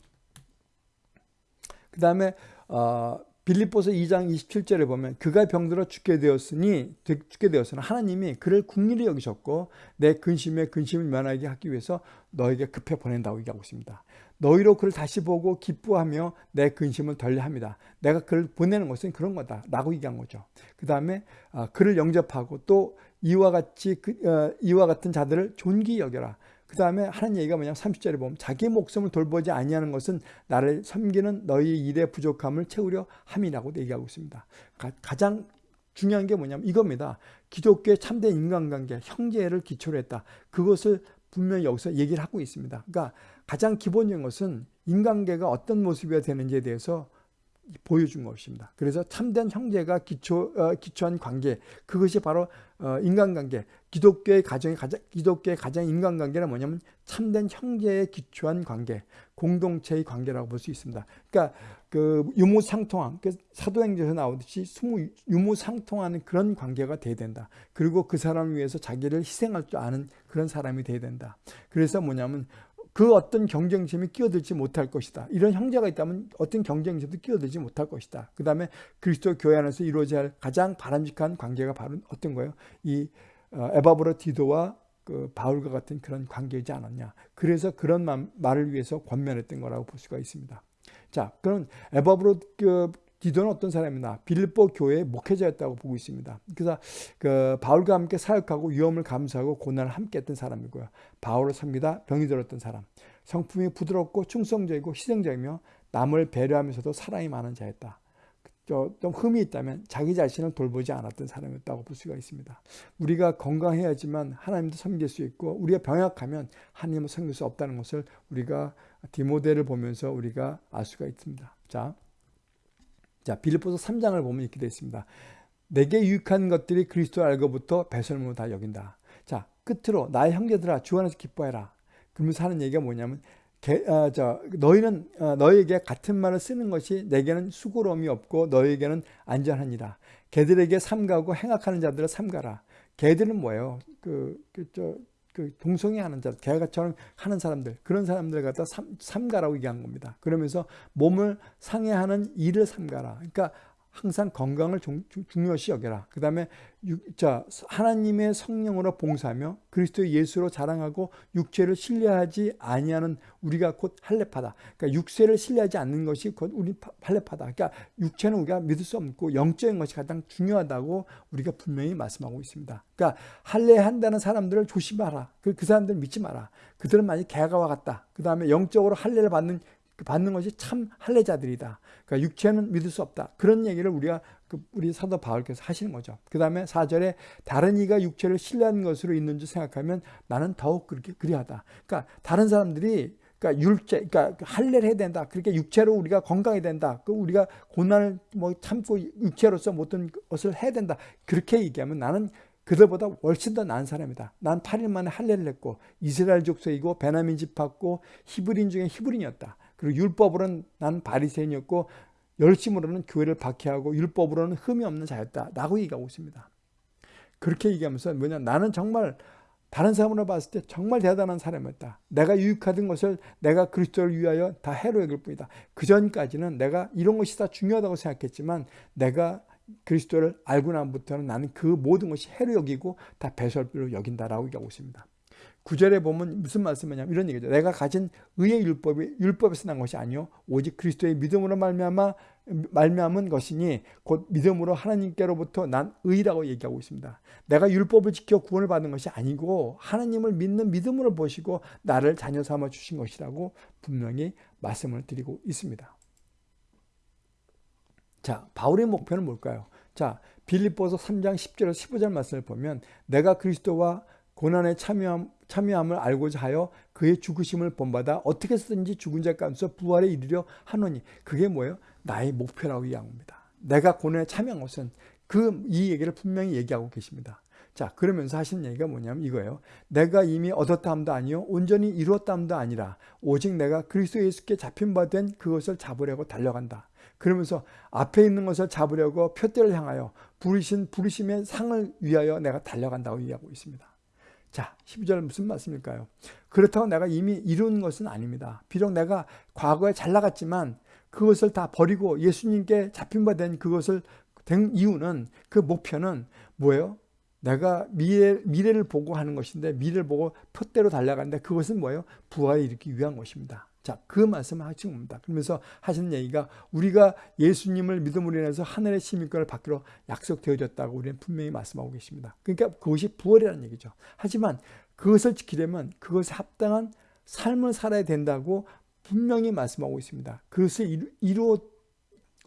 그 다음에 어 빌립보서 2장 27절에 보면 그가 병들어 죽게 되었으니 죽게 되었으나 하나님이 그를 국리를 여기셨고 내 근심에 근심을 면하게 하기 위해서 너에게 급해 보낸다고 얘기하고 있습니다. 너희로 그를 다시 보고 기뻐하며 내 근심을 덜려합니다. 내가 그를 보내는 것은 그런 거다 라고 얘기한 거죠. 그 다음에 아, 그를 영접하고 또 이와 같이 그, 어, 이와 같은 자들을 존귀 여겨라. 그 다음에 하는 얘기가 뭐냐면 30절에 보면 자기 목숨을 돌보지 아니하는 것은 나를 섬기는 너희 일의 부족함을 채우려 함이라고 얘기하고 있습니다. 가, 장 중요한 게 뭐냐면 이겁니다. 기독교의 참된 인간관계, 형제를 기초로 했다. 그것을 분명히 여기서 얘기를 하고 있습니다. 그러니까 가장 기본적인 것은 인간관계가 어떤 모습이 되는지에 대해서 보여준 것입니다. 그래서 참된 형제가 기초, 어, 기초한 관계, 그것이 바로 어, 인간관계, 기독교의 가정의 가장, 기독교의 가장 인간관계는 뭐냐면 참된 형제에 기초한 관계, 공동체의 관계라고 볼 수 있습니다. 그러니까 그 유무상통한, 그 사도행전에서 나오듯이 스무 유무상통하는 그런 관계가 돼야 된다. 그리고 그 사람을 위해서 자기를 희생할 줄 아는 그런 사람이 돼야 된다. 그래서 뭐냐면 그 어떤 경쟁심이 끼어들지 못할 것이다. 이런 형제가 있다면 어떤 경쟁심도 끼어들지 못할 것이다. 그 다음에 그리스도 교회 안에서 이루어져야 할 가장 바람직한 관계가 바로 어떤 거예요? 이 어, 에바브로 디도와 그 바울과 같은 그런 관계이지 않았냐. 그래서 그런 말을 위해서 권면했던 거라고 볼 수가 있습니다. 자, 그럼 에바브로 그 디도는 어떤 사람이나 빌립보 교회의 목회자였다고 보고 있습니다. 그래서 그 바울과 함께 사역하고 위험을 감수하고 고난을 함께 했던 사람이고요. 바울을 섬기다 병이 들었던 사람. 성품이 부드럽고 충성적이고 희생적이며 남을 배려하면서도 사랑이 많은 자였다. 좀 흠이 있다면 자기 자신을 돌보지 않았던 사람이었다고 볼 수가 있습니다. 우리가 건강해야지만 하나님도 섬길 수 있고 우리가 병약하면 하나님을 섬길 수 없다는 것을 우리가 디모데를 보면서 우리가 알 수가 있습니다. 자, 자, 빌립보서 3장을 보면 이렇게 되어 있습니다. 내게 유익한 것들이 그리스도 알고부터 배설물로 다 여긴다. 자, 끝으로 나의 형제들아 주 안에서 기뻐해라. 그러면서 하는 얘기가 뭐냐면 개, 어, 저, 너희는 어, 너에게 같은 말을 쓰는 것이 내게는 수고로움이 없고 너에게는 안전하니라. 개들에게 삼가고 행악하는 자들을 삼가라. 개들은 뭐예요? 그, 그, 저, 그 동성애 하는 자, 개가처럼 하는 사람들 그런 사람들 갖다 삼, 삼가라고 얘기한 겁니다. 그러면서 몸을 상해하는 일을 삼가라. 그러니까 항상 건강을 중, 요시 여겨라. 그 다음에 자 하나님의 성령으로 봉사하며 그리스도 예수로 자랑하고 육체를 신뢰하지 아니하는 우리가 곧 할례파다. 그러니까 육체를 신뢰하지 않는 것이 곧 우리 할례파다. 그러니까 육체는 우리가 믿을 수 없고 영적인 것이 가장 중요하다고 우리가 분명히 말씀하고 있습니다. 그러니까 할례한다는 사람들을 조심하라. 그, 그 사람들 믿지 마라. 그들은 만약 개가와 같다. 그 다음에 영적으로 할례를 받는 받는 것이 참 할례자들이다. 그러니까 육체는 믿을 수 없다. 그런 얘기를 우리가 그 우리 사도 바울께서 하시는 거죠. 그 다음에 4절에 다른 이가 육체를 신뢰하는 것으로 있는 줄 생각하면 나는 더욱 그렇게 그리하다. 그러니까 다른 사람들이 그러니까 율제, 그러니까 할례를 해야 된다. 그렇게 육체로 우리가 건강해야 된다. 그 우리가 고난을 뭐 참고 육체로서 모든 것을 해야 된다. 그렇게 얘기하면 나는 그들보다 훨씬 더 나은 사람이다. 난 8일 만에 할례를 했고 이스라엘 족속이고 베나민 집합고 히브린 중에 히브린이었다. 그리고 율법으로는 난 바리새인이었고 열심으로는 교회를 박해하고 율법으로는 흠이 없는 자였다. 라고 얘기하고 있습니다. 그렇게 얘기하면서 뭐냐 나는 정말 다른 사람으로 봤을 때 정말 대단한 사람이었다. 내가 유익하던 것을 내가 그리스도를 위하여 다 해로 여길 뿐이다. 그 전까지는 내가 이런 것이 다 중요하다고 생각했지만 내가 그리스도를 알고 나부터는 나는 그 모든 것이 해로 여기고 다 배설비로 여긴다라고 얘기하고 있습니다. 구절에 보면 무슨 말씀이냐면 이런 얘기죠. 내가 가진 의의 율법이 율법에서 난 것이 아니요 오직 그리스도의 믿음으로 말미암아 말미암은 것이니 곧 믿음으로 하나님께로부터 난 의라고 얘기하고 있습니다. 내가 율법을 지켜 구원을 받는 것이 아니고 하나님을 믿는 믿음으로 보시고 나를 자녀 삼아 주신 것이라고 분명히 말씀을 드리고 있습니다. 자, 바울의 목표는 뭘까요? 자, 빌립보서 3장 10절에서 15절 말씀을 보면 내가 그리스도와 고난에 참여함, 참여함을 알고자 하여 그의 죽으심을 본받아 어떻게 든지 죽은 자 가운데서 부활에 이르려 하노니 그게 뭐예요? 나의 목표라고 이야기합니다. 내가 고난에 참여한 것은 그 이 얘기를 분명히 얘기하고 계십니다. 자, 그러면서 하시는 얘기가 뭐냐면 이거예요. 내가 이미 얻었다 함도 아니요 온전히 이루었다 함도 아니라 오직 내가 그리스도 예수께 잡힌 바 된 그것을 잡으려고 달려간다. 그러면서 앞에 있는 것을 잡으려고 표대를 향하여 부르신 부르심의 상을 위하여 내가 달려간다고 얘기하고 있습니다. 자, 12절 무슨 말씀일까요? 그렇다고 내가 이미 이룬 것은 아닙니다. 비록 내가 과거에 잘 나갔지만 그것을 다 버리고 예수님께 잡힌 바 된 그것을 된 이유는 그 목표는 뭐예요? 내가 미래, 미래를 보고 하는 것인데 미래를 보고 표대로 달려가는데 그것은 뭐예요? 부활을 일으키기 위한 것입니다. 자, 그 말씀을 하신 겁니다. 그러면서 하시는 얘기가 우리가 예수님을 믿음으로 인해서 하늘의 시민권을 받기로 약속되어졌다고 우리는 분명히 말씀하고 계십니다. 그러니까 그것이 부활이라는 얘기죠. 하지만 그것을 지키려면 그것에 합당한 삶을 살아야 된다고 분명히 말씀하고 있습니다. 그것을 이루,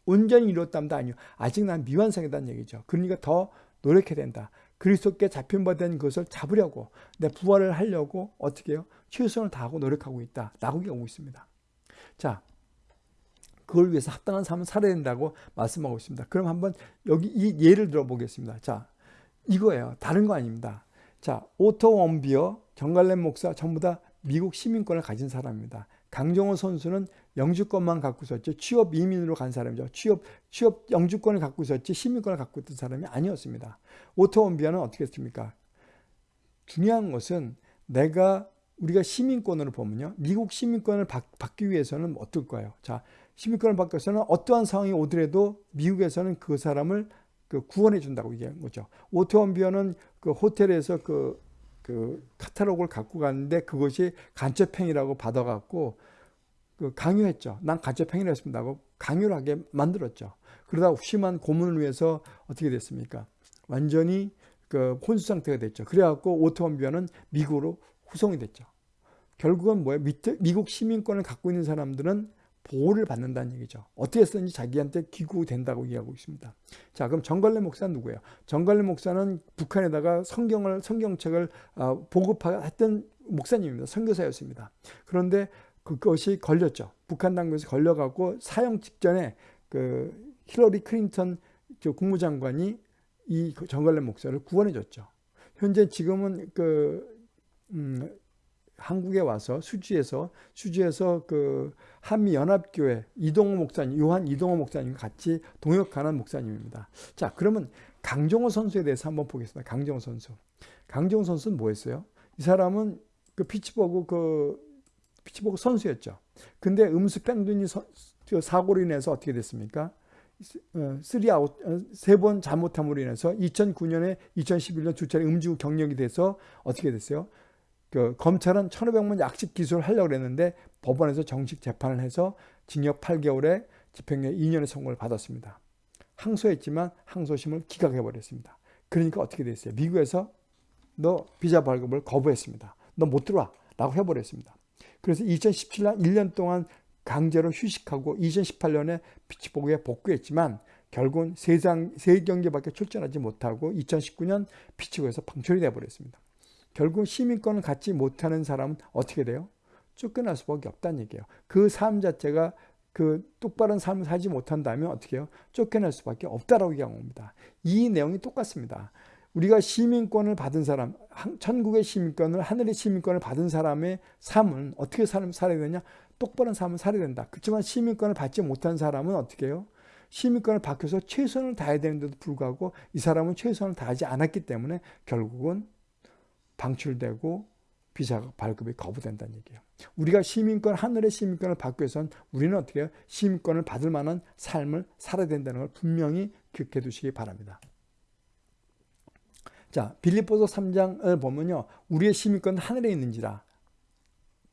온전히 이루었다도 아니요. 아직 난 미완성이라는 얘기죠. 그러니까 더 노력해야 된다. 그리스도께 잡힌 바 된 것을 잡으려고 내 부활을 하려고 어떻게 해요? 최선을 다하고 노력하고 있다. 라고 얘기하고 있습니다. 자, 그걸 위해서 합당한 삶을 살아야 된다고 말씀하고 있습니다. 그럼 한번 여기 이 예를 들어보겠습니다. 자, 이거예요. 다른 거 아닙니다. 자, 오토 웜비어, 정갈렘 목사 전부 다 미국 시민권을 가진 사람입니다. 강정호 선수는 영주권만 갖고 있었죠. 취업 이민으로 간 사람이죠. 취업, 취업 영주권을 갖고 있었지 시민권을 갖고 있던 사람이 아니었습니다. 오토 웜비어는 어떻게 했습니까? 중요한 것은 내가 우리가 시민권으로 보면요. 미국 시민권을 받, 기 위해서는 어떨까요? 자, 시민권을 받기 위해서는 어떠한 상황이 오더라도 미국에서는 그 사람을 그 구원해 준다고 얘기한 거죠. 오토 웜비어는 그 호텔에서 그, 그 카탈로그를 갖고 갔는데 그것이 간첩행위라고 받아갖고 그 강요했죠. 난 간첩행위를 했습니다 고 강요를 하게 만들었죠. 그러다 심한 고문을 위해서 어떻게 됐습니까? 완전히 그 혼수 상태가 됐죠. 그래갖고 오토원비어는 미국으로 구성이 됐죠. 결국은 뭐예요? 미국 시민권을 갖고 있는 사람들은 보호를 받는다는 얘기죠. 어떻게 했든지 자기한테 기구된다고 얘기하고 있습니다. 자, 그럼 정갈래 목사는 누구예요? 정갈래 목사는 북한에다가 성경을 성경책을 어, 보급했던 목사님입니다. 선교사였습니다. 그런데 그것이 걸렸죠. 북한 당국에서 걸려갖고 사형 직전에 그 힐러리 클린턴 국무장관이 이 정갈래 목사를 구원해줬죠. 현재 지금은 그 음, 한국에 와서 수지에서 수지에서 그 한미 연합교회 이동호 목사님, 요한 이동호 목사님 같이 동역하는 목사님입니다. 자, 그러면 강정호 선수에 대해서 한번 보겠습니다. 강정호 선수. 강정호 선수는 뭐였어요? 이 사람은 그 피츠버그 그 피츠버그 선수였죠. 근데 음주 뺑소니 사고로 인해서 어떻게 됐습니까? 어, 쓰리 아웃 어, 세번 잘못함으로 인해서 2009년에 2011년 두 차례 음주 경력이 돼서 어떻게 됐어요? 그 검찰은 1500만 약식 기소를 하려고 했는데 법원에서 정식 재판을 해서 징역 8개월에 집행유예 2년의 선고를 받았습니다. 항소했지만 항소심을 기각해버렸습니다. 그러니까 어떻게 됐어요? 미국에서 너 비자 발급을 거부했습니다. 너 못 들어와 라고 해버렸습니다. 그래서 2017년 1년 동안 강제로 휴식하고 2018년에 피치보그에 복귀했지만 결국은 세상 세 경기밖에 출전하지 못하고 2019년 피치보그에서 방출이 되어버렸습니다. 결국 시민권을 갖지 못하는 사람은 어떻게 돼요? 쫓겨날 수밖에 없다는 얘기예요. 그 삶 자체가 그 똑바른 삶을 살지 못한다면 어떻게 해요? 쫓겨날 수밖에 없다라고 얘기한 겁니다. 이 내용이 똑같습니다. 우리가 시민권을 받은 사람, 천국의 시민권을, 하늘의 시민권을 받은 사람의 삶은 어떻게 살아야 되냐? 똑바른 삶을 살아야 된다. 그렇지만 시민권을 받지 못한 사람은 어떻게 해요? 시민권을 받고서 최선을 다해야 되는데도 불구하고 이 사람은 최선을 다하지 않았기 때문에 결국은 방출되고 비자 발급이 거부된다는 얘기예요. 우리가 시민권, 하늘의 시민권을 받기 위해서는 우리는 어떻게 해요? 시민권을 받을 만한 삶을 살아야 된다는 걸 분명히 기억해 두시기 바랍니다. 자, 빌립보서 3장을 보면요. 우리의 시민권은 하늘에 있는지라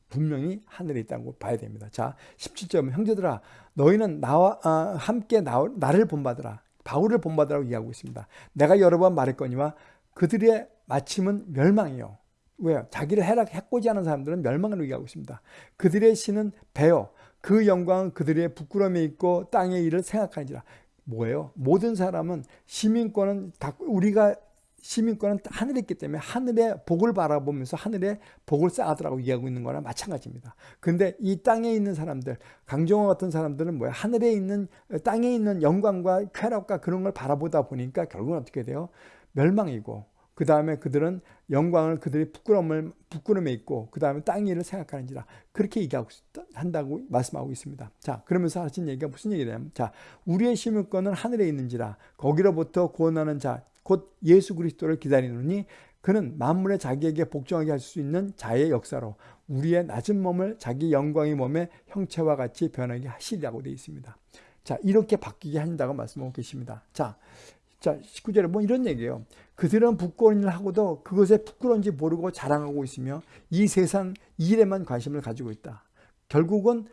분명히 하늘에 있다고 봐야 됩니다. 자, 17절 형제들아 너희는 나와 아, 함께 나, 나를 본받으라. 바울을 본받으라고 이야기하고 있습니다. 내가 여러 번 말했거니와 그들의 마침은 멸망이요. 왜요? 자기를 해락해고자 하는 사람들은 멸망을 의기하고 있습니다. 그들의 신은 배요. 그 영광은 그들의 부끄러움에 있고 땅의 일을 생각하니라. 뭐예요? 모든 사람은 시민권은 다 우리가 시민권은 하늘에 있기 때문에 하늘의 복을 바라보면서 하늘의 복을 쌓아두라고 이야기하고 있는 거랑 마찬가지입니다. 근데 이 땅에 있는 사람들, 강정호 같은 사람들은 뭐야? 하늘에 있는, 땅에 있는 영광과 쾌락과 그런 걸 바라보다 보니까 결국은 어떻게 돼요? 멸망이고 그 다음에 그들은 영광을 그들의 부끄러움을 부끄러움에 있고 그 다음에 땅 일을 생각하는지라 그렇게 얘기하고 한다고 말씀하고 있습니다. 자 그러면서 하신 얘기가 무슨 얘기냐면 자 우리의 심을권은 하늘에 있는지라 거기로부터 구원하는 자 곧 예수 그리스도를 기다리느니 그는 만물에 자기에게 복종하게 할 수 있는 자의 역사로 우리의 낮은 몸을 자기 영광의 몸의 형체와 같이 변하게 하시리라고 되어 있습니다. 자 이렇게 바뀌게 한다고 말씀하고 계십니다. 자 자, 19절에 뭐 이런 얘기예요. 그들은 부끄러운 일을 하고도 그것에 부끄러운지 모르고 자랑하고 있으며 이 세상 일에만 관심을 가지고 있다. 결국은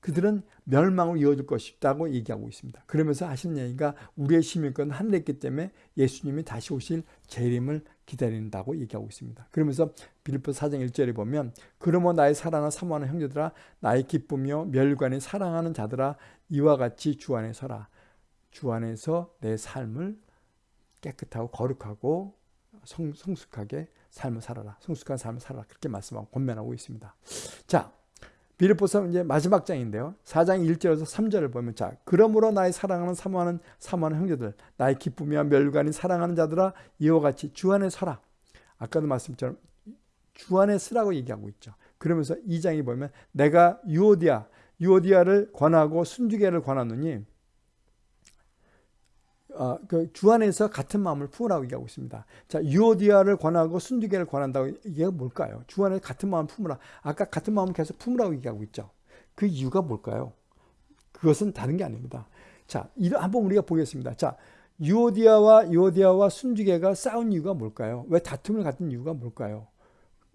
그들은 멸망으로 이어질 것이다고 얘기하고 있습니다. 그러면서 하시는 얘기가 우리의 시민권 하늘에 있기 때문에 예수님이 다시 오실 재림을 기다린다고 얘기하고 있습니다. 그러면서 빌립보 4장 1절에 보면 그러므로 나의 사랑을 사모하는 형제들아 나의 기쁨이요 멸관이 사랑하는 자들아 이와 같이 주 안에 서라. 주 안에서 내 삶을 깨끗하고 거룩하고 성, 성숙하게 삶을 살아라. 성숙한 삶을 살아라. 그렇게 말씀하고 권면하고 있습니다. 자, 비르포서 이제 마지막 장인데요. 4장 1절에서 3절을 보면 자, 그러므로 나의 사랑하는 사모하는 사모하는 형제들, 나의 기쁨이와 멸관이 사랑하는 자들아 이와 같이 주 안에 서라. 아까도 말씀처럼 주 안에 서라고 얘기하고 있죠. 그러면서 2장에 보면 내가 유오디아, 유오디아를 권하고 순주계를 권하노니 어, 그 주 안에서 같은 마음을 품으라고 얘기하고 있습니다. 자, 유오디아를 권하고 순두개를 권한다고 이게 뭘까요? 주 안에 같은 마음을 품으라. 아까 같은 마음을 계속 품으라고 얘기하고 있죠. 그 이유가 뭘까요? 그것은 다른 게 아닙니다. 자, 한번 우리가 보겠습니다. 자, 유오디아와 유오디아와 순두개가 싸운 이유가 뭘까요? 왜 다툼을 갖는 이유가 뭘까요?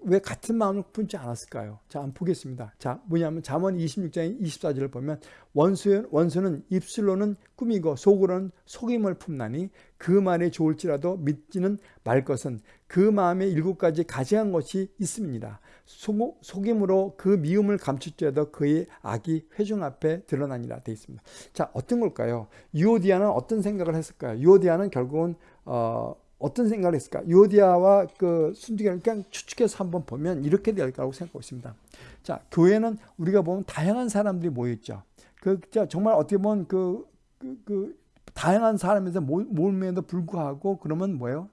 왜 같은 마음을 품지 않았을까요? 자, 한번 보겠습니다. 자, 뭐냐면 잠언 26장 24절을 보면 원수, 원수는 입술로는 꾸미고 속으로는 속임을 품나니 그 말이 좋을지라도 믿지는 말 것은 그 마음에 일곱 가지 가지한 것이 있습니다. 속, 속임으로 그 미움을 감출지라도 그의 악이 회중 앞에 드러나니라 되어 있습니다. 자, 어떤 걸까요? 유오디아는 어떤 생각을 했을까요? 유오디아는 결국은 어, 어떤 생각을 했을까? 요디아와 그 순두개를 그냥 추측해서 한번 보면 이렇게 될 거라고 생각하고 있습니다. 자, 교회는 우리가 보면 다양한 사람들이 모여있죠. 그, 정말 어떻게 보면 그, 그, 그 다양한 사람에서 모임에도 불구하고 그러면 뭐예요?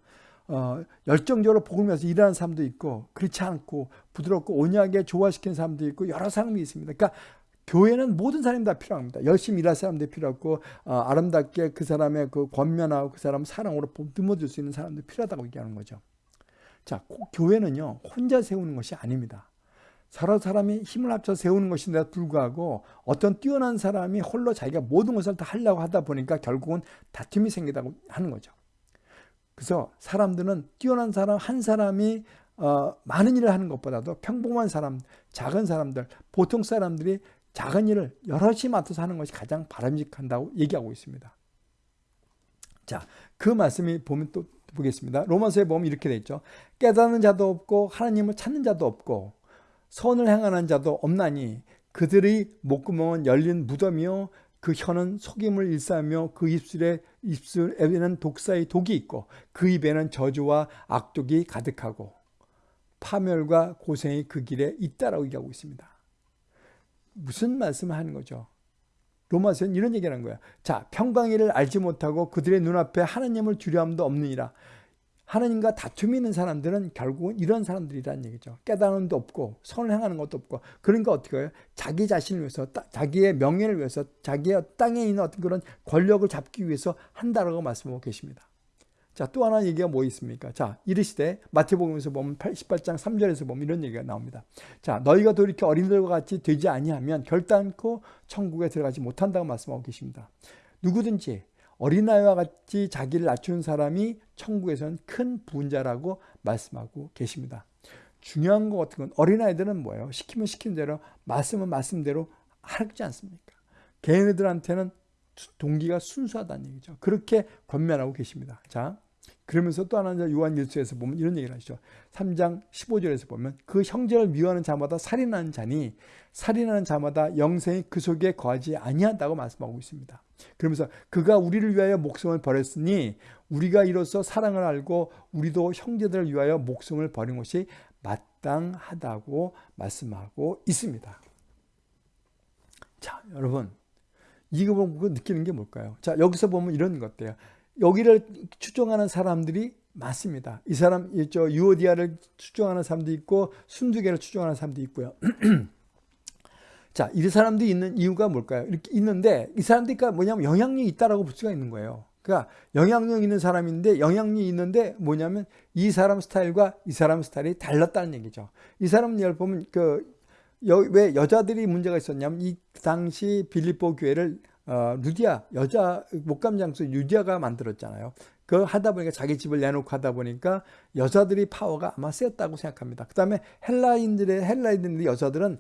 어, 열정적으로 복을 위해서 일하는 사람도 있고 그렇지 않고 부드럽고 온유하게 조화시키는 사람도 있고 여러 사람이 있습니다. 그러니까 교회는 모든 사람이 다 필요합니다. 열심히 일할 사람도 필요하고 어, 아름답게 그 사람의 그 권면하고 그 사람 사랑으로 듬어줄 수 있는 사람도 필요하다고 얘기하는 거죠. 자, 교회는요 혼자 세우는 것이 아닙니다. 서로 사람이 힘을 합쳐 세우는 것인데도 불구하고 어떤 뛰어난 사람이 홀로 자기가 모든 것을 다 하려고 하다 보니까 결국은 다툼이 생기다고 하는 거죠. 그래서 사람들은 뛰어난 사람 한 사람이 어, 많은 일을 하는 것보다도 평범한 사람, 작은 사람들, 보통 사람들이 작은 일을 여럿이 맡아서 하는 것이 가장 바람직한다고 얘기하고 있습니다. 자, 그 말씀이 보면 또 보겠습니다. 로마서에 보면 이렇게 돼 있죠. 깨닫는 자도 없고 하나님을 찾는 자도 없고 선을 행하는 자도 없나니 그들의 목구멍은 열린 무덤이요 그 혀는 속임을 일사하며 그 입술에 입술에는 독사의 독이 있고 그 입에는 저주와 악독이 가득하고 파멸과 고생이 그 길에 있다라고 얘기하고 있습니다. 무슨 말씀을 하는 거죠? 로마서는 이런 얘기를 하는 거야. 자, 평강이를 알지 못하고 그들의 눈앞에 하나님을 두려움도 없느니라. 하나님과 다툼이 있는 사람들은 결국은 이런 사람들이라는 얘기죠. 깨달음도 없고 선을 행하는 것도 없고 그러니까 어떻게 해요? 자기 자신을 위해서 자기의 명예를 위해서 자기의 땅에 있는 어떤 그런 권력을 잡기 위해서 한다라고 말씀하고 계십니다. 자, 또 하나 얘기가 뭐 있습니까? 자, 이르시되 마태복음에서 보면 18장 3절에서 보면 이런 얘기가 나옵니다. 자, 너희가 돌이켜 어린들과 같이 되지 아니하면 결단코 천국에 들어가지 못한다고 말씀하고 계십니다. 누구든지 어린아이와 같이 자기를 낮추는 사람이 천국에서는 큰 부자라고 말씀하고 계십니다. 중요한 것 같은 건 어린아이들은 뭐예요? 시키면 시킨 대로 말씀은 말씀대로 하지 않습니까? 개인들한테는 동기가 순수하다는 얘기죠. 그렇게 권면하고 계십니다. 자, 그러면서 또 하나 요한 일서에서 보면 이런 얘기를 하시죠. 3장 15절에서 보면 그 형제를 미워하는 자마다 살인하는 자니 살인하는 자마다 영생이 그 속에 거하지 아니한다고 말씀하고 있습니다. 그러면서 그가 우리를 위하여 목숨을 버렸으니 우리가 이로써 사랑을 알고 우리도 형제들을 위하여 목숨을 버린 것이 마땅하다고 말씀하고 있습니다. 자, 여러분 이거 보고 느끼는 게 뭘까요? 자, 여기서 보면 이런 것들요 여기를 추종하는 사람들이 많습니다. 이 사람, 저 유오디아를 추종하는 사람도 있고 순두개를 추종하는 사람도 있고요. 자, 이 사람들이 있는 이유가 뭘까요? 이렇게 있는데 이 사람들이 뭐냐면 영향력이 있다라고 볼 수가 있는 거예요. 그러니까 영향력 있는 사람인데 영향력이 있는데 뭐냐면 이 사람 스타일과 이 사람 스타일이 달랐다는 얘기죠. 이 사람 을 보면 그왜 여자들이 문제가 있었냐면 이 당시 빌립보 교회를 어, 루디아 여자 목감 장수 루디아가 만들었잖아요. 그 하다 보니까 자기 집을 내놓고 하다 보니까 여자들이 파워가 아마 세었다고 생각합니다. 그 다음에 헬라인들의 헬라인들 여자들은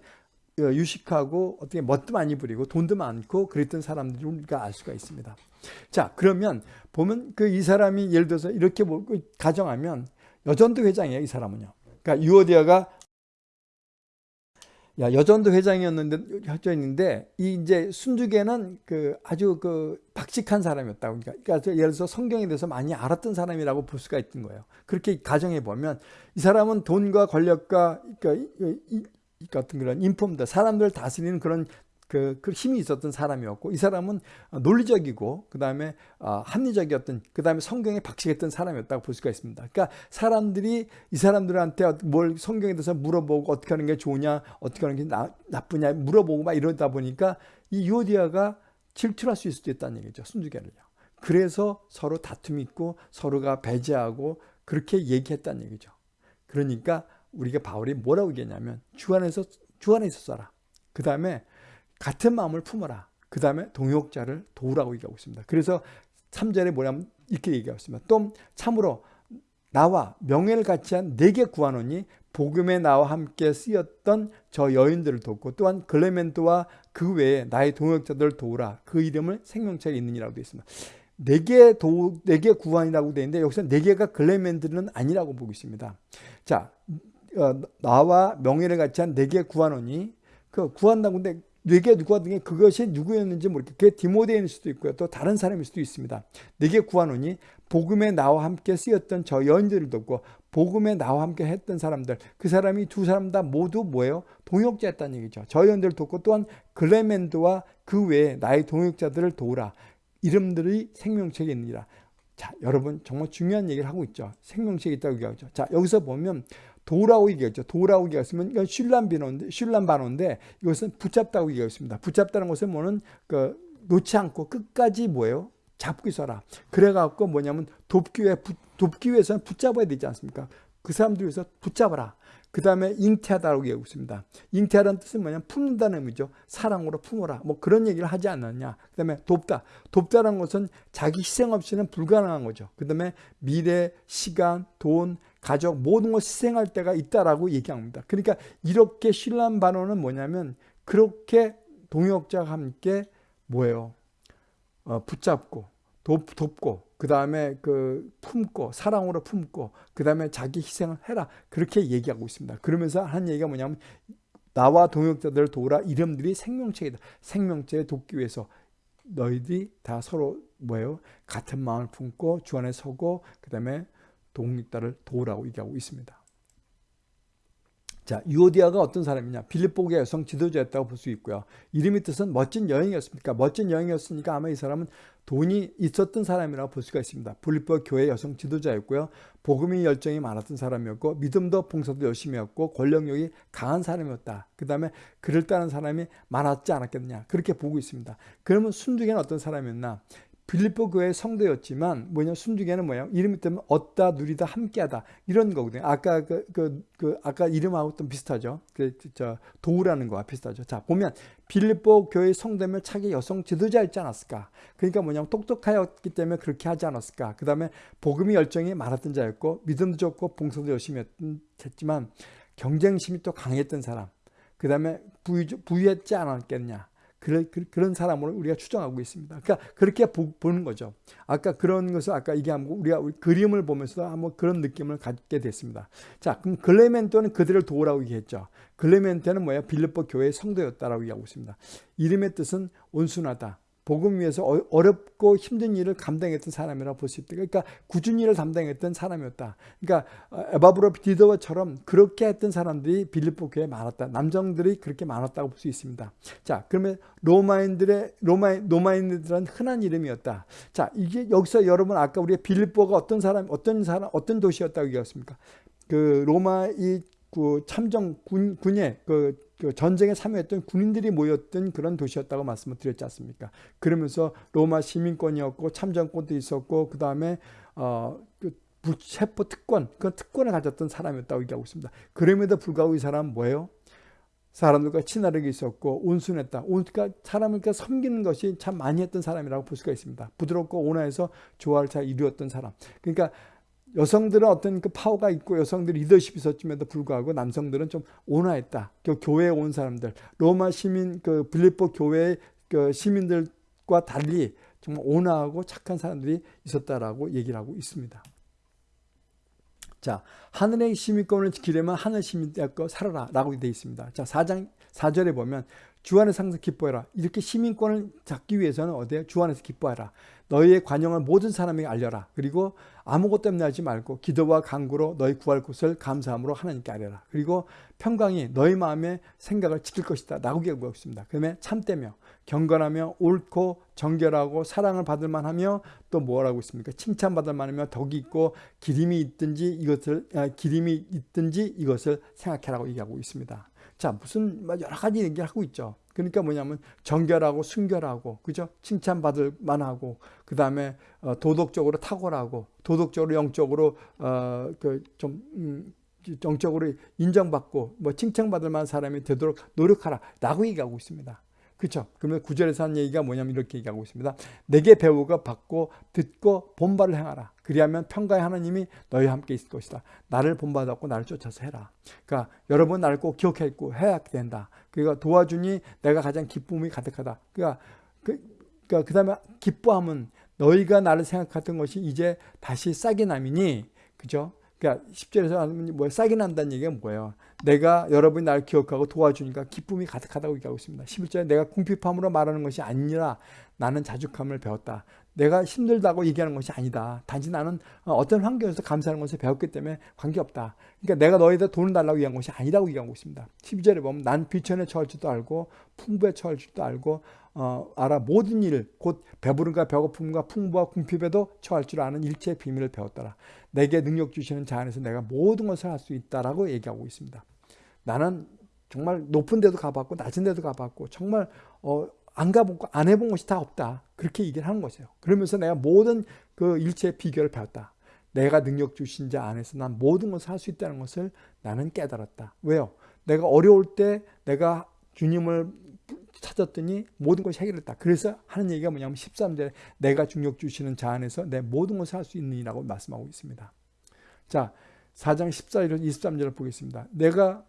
어, 유식하고 어떻게 멋도 많이 부리고 돈도 많고 그랬던 사람들을 우리가 알 수가 있습니다. 자 그러면 보면 그 이 사람이 예를 들어서 이렇게 뭐 가정하면 여전도 회장이에요 이 사람은요. 그러니까 유오디아가 야, 여전도 회장이었는데 회장인데 이 이제 순두개는 그 아주 그 박식한 사람이었다고 그러니까, 그러니까 예를 들어서 성경에 대해서 많이 알았던 사람이라고 볼 수가 있는 거예요. 그렇게 가정해 보면 이 사람은 돈과 권력과 그러니까 이, 이 같은 그런 인품들 사람들을 다스리는 그런 그, 그 힘이 있었던 사람이었고 이 사람은 논리적이고 그 다음에 어, 합리적이었던 그 다음에 성경에 박식했던 사람이었다고 볼 수가 있습니다. 그러니까 사람들이 이 사람들한테 뭘 성경에 대해서 물어보고 어떻게 하는 게 좋냐 어떻게 하는 게 나, 나쁘냐 물어보고 막 이러다 보니까 이 유오디아가 질투할 수 있을 수도 있다는 얘기죠. 순주계를요. 그래서 서로 다툼이 있고 서로가 배제하고 그렇게 얘기했다는 얘기죠. 그러니까 우리가 바울이 뭐라고 얘기했냐면 주 안에서 주 안에 있었어라. 그 다음에 같은 마음을 품어라. 그 다음에 동역자를 도우라고 얘기하고 있습니다. 그래서 3절에 뭐냐면 이렇게 얘기하고 있습니다. 또 참으로 나와 명예를 같이 한 내게 구하노니 복음에 나와 함께 쓰였던 저 여인들을 돕고 또한 글레멘트와 그 외에 나의 동역자들을 도우라. 그 이름을 생명책에 있느니라고 되어 있습니다. 내게 도 내게 구한이라고 되어 있는데 여기서 네 개가 글레멘트는 아니라고 보고 있습니다. 자, 어, 나와 명예를 같이 한 네 개 구하노니 그 구한다고 근데 네개 누가 등에 그것이 누구였는지 모르겠고 그게 디모데일 수도 있고요. 또 다른 사람일 수도 있습니다. 네개 구하노니 복음에 나와 함께 쓰였던 저 여인들을 돕고 복음에 나와 함께 했던 사람들 그 사람이 두 사람 다 모두 뭐예요? 동역자였다는 얘기죠. 저 여인들을 돕고 또한 글레멘드와 그 외에 나의 동역자들을 도우라. 이름들이 생명책에 있느니라. 자 여러분 정말 중요한 얘기를 하고 있죠. 생명책이 있다고 얘기하죠. 자 여기서 보면 도라고 얘기했죠. 도라고 얘기했으면 이건 슐란 비노인데 슐란 반호인데 이것은 붙잡다고 얘기했습니다. 붙잡다는 것은 뭐는 그 놓지 않고 끝까지 뭐예요? 잡고 있어라. 그래갖고 뭐냐면 돕기 위해 돕기 위해서는 붙잡아야 되지 않습니까? 그 사람들 위해서 붙잡아라. 그 다음에 잉태하다라고 얘기하고 있습니다. 잉태하다는 뜻은 뭐냐면 품는다는 의미죠. 사랑으로 품어라. 뭐 그런 얘기를 하지 않았냐. 그 다음에 돕다. 돕다는 것은 자기 희생 없이는 불가능한 거죠. 그 다음에 미래, 시간, 돈, 가족 모든 걸 희생할 때가 있다라고 얘기합니다. 그러니까 이렇게 신란 반원은 뭐냐면 그렇게 동역자와 함께 뭐예요? 어, 붙잡고 돕, 돕고 그 다음에 그 품고 사랑으로 품고 그 다음에 자기 희생을 해라 그렇게 얘기하고 있습니다. 그러면서 한 얘기가 뭐냐면 나와 동역자들을 도우라 이름들이 생명체이다. 생명체에 돕기 위해서 너희들이 다 서로 뭐예요? 같은 마음을 품고 주 안에 서고 그 다음에 독립자를 도우라고 얘기하고 있습니다. 자, 유오디아가 어떤 사람이냐? 빌립보의 여성 지도자였다고 볼 수 있고요. 이름의 뜻은 멋진 여행이었습니까? 멋진 여행이었으니까 아마 이 사람은 돈이 있었던 사람이라고 볼 수가 있습니다. 빌립보 교회 여성 지도자였고요. 복음의 열정이 많았던 사람이었고 믿음도 봉사도 열심히 했고 권력력이 강한 사람이었다. 그 다음에 그를 따른 사람이 많았지 않았겠느냐. 그렇게 보고 있습니다. 그러면 순두개는 어떤 사람이었나? 빌립보 교회 성도였지만 뭐냐 순중에는 뭐야 이름이 때문에 얻다 누리다 함께하다 이런 거거든요. 아까 그, 그, 그 아까 이름하고 좀 비슷하죠. 그 저 도우라는 거와 비슷하죠. 자 보면 빌립보 교회 성도면 차기 여성 지도자였지 않았을까? 그러니까 뭐냐면 똑똑하였기 때문에 그렇게 하지 않았을까? 그 다음에 복음이 열정이 많았던 자였고 믿음도 좋고 봉사도 열심히 했지만 경쟁심이 또 강했던 사람. 그 다음에 부유, 부유했지 않았겠냐? 그런, 그런 사람으로 우리가 추정하고 있습니다. 그러니까 그렇게 보, 는 거죠. 아까 그런 것을 아까 얘기한 거 우리가 그림을 보면서 한번 그런 느낌을 갖게 됐습니다. 자, 그럼 글레멘토는 그들을 도우라고 얘기했죠. 글레멘토는 뭐야? 빌립보 교회의 성도였다라고 얘기하고 있습니다. 이름의 뜻은 온순하다, 복음 위해서 어- 어렵고 힘든 일을 감당했던 사람이라고 볼수 있다. 그러니까 꾸준히 일을 담당했던 사람이었다. 그러니까 어, 에바브로 디더처럼 그렇게 했던 사람들이 빌립보 교회에 많았다. 남정들이 그렇게 많았다고 볼 수 있습니다. 자, 그러면 로마인들의 로마 로마인들은 흔한 이름이었다. 자, 이게 여기서 여러분 아까 우리가 빌립보가 어떤 사람 어떤 사람 어떤 도시였다고 얘기했습니까? 그 로마 이 그 참정 군 군의 그, 그 전쟁에 참여했던 군인들이 모였던 그런 도시였다고 말씀을 드렸지 않습니까? 그러면서 로마 시민권이었고 참정권도 있었고 그 다음에 어그 체포 특권 그 특권을 가졌던 사람이었다고 얘기하고 있습니다. 그럼에도 불구하고 이 사람은 뭐예요? 사람들과 친화력이 있었고 온순했다. 그러니까 사람을 섬기는 것이 참 많이 했던 사람이라고 볼 수가 있습니다. 부드럽고 온화해서 조화를 잘 이루었던 사람. 그러니까 여성들은 어떤 그 파워가 있고 여성들이 리더십이 있었음에도 불구하고 남성들은 좀 온화했다. 그 교회에 온 사람들, 로마 시민 그 빌립보 교회 그 시민들과 달리 정말 온화하고 착한 사람들이 있었다라고 얘기를 하고 있습니다. 자, 하늘의 시민권을 지키려면 하늘 시민되고 살아라 라고 되어 있습니다. 자, 4장 4절에 보면 주 안에서 항상 기뻐해라. 이렇게 시민권을 잡기 위해서는 어디에? 주 안에서 기뻐해라. 너희의 관용을 모든 사람에게 알려라. 그리고 아무것 때문에 하지 말고 기도와 간구로 너희 구할 곳을 감사함으로 하나님께 아뢰라. 그리고 평강이 너희 마음의 생각을 지킬 것이다. 라고 얘기하고 있습니다. 그러면 참되며 경건하며 옳고 정결하고 사랑을 받을 만하며 또 뭐라고 있습니까? 칭찬받을 만하며 덕이 있고 기림이 있든지 이것을 아, 기림이 있든지 이것을 생각해라고 얘기하고 있습니다. 자, 무슨 뭐 여러 가지 얘기를 하고 있죠. 그러니까 뭐냐면 정결하고 순결하고 그죠? 칭찬받을 만하고 그 다음에 어, 도덕적으로 탁월하고 도덕적으로 영적으로 어그좀 음, 정적으로 인정받고 뭐 칭찬받을 만한 사람이 되도록 노력하라 라고 얘기하고 있습니다. 그렇죠? 그러면 구절에서 한 얘기가 뭐냐면 이렇게 얘기하고 있습니다. 내게 배우가 받고 듣고 본바를 행하라. 그리하면 평가의 하나님이 너희와 함께 있을 것이다. 나를 본받았고 나를 쫓아서 해라. 그러니까 여러분 나를 꼭 기억했고 해야 된다. 그러니까 도와주니 내가 가장 기쁨이 가득하다. 그러니까 그, 그러니까 그다음에 기뻐함은 너희가 나를 생각했던 것이 이제 다시 싹이 남이니 그죠? 그러니까 10절에서 하면 뭐 싹이 난다는 얘기가 뭐예요? 내가 여러분이 나를 기억하고 도와주니까 기쁨이 가득하다고 얘기하고 있습니다. 11절에 내가 궁핍함으로 말하는 것이 아니라 나는 자죽함을 배웠다. 내가 힘들다고 얘기하는 것이 아니다. 단지 나는 어떤 환경에서 감사하는 것을 배웠기 때문에 관계없다. 그러니까 내가 너희들 돈을 달라고 얘기한 것이 아니라고 얘기하고 있습니다. 12절에 보면 난 비천에 처할 줄도 알고 풍부에 처할 줄도 알고 어, 알아 모든 일 곧 배부름과 배고픔과 풍부와 궁핍에도 처할 줄 아는 일체의 비밀을 배웠더라. 내게 능력 주시는 자 안에서 내가 모든 것을 할 수 있다라고 얘기하고 있습니다. 나는 정말 높은 데도 가봤고 낮은 데도 가봤고 정말 어, 안 가본 안 해본 것이 다 없다. 그렇게 얘기를 하는 것이에요. 그러면서 내가 모든 그 일체의 비결을 배웠다. 내가 능력 주신 자 안에서 난 모든 것을 할 수 있다는 것을 나는 깨달았다. 왜요? 내가 어려울 때 내가 주님을 찾았더니 모든 것이 해결했다. 그래서 하는 얘기가 뭐냐면 13절에 내가 중력 주시는 자 안에서 내 모든 것을 할 수 있느니라고 말씀하고 있습니다. 자, 4장 14절 23절을 보겠습니다. 내가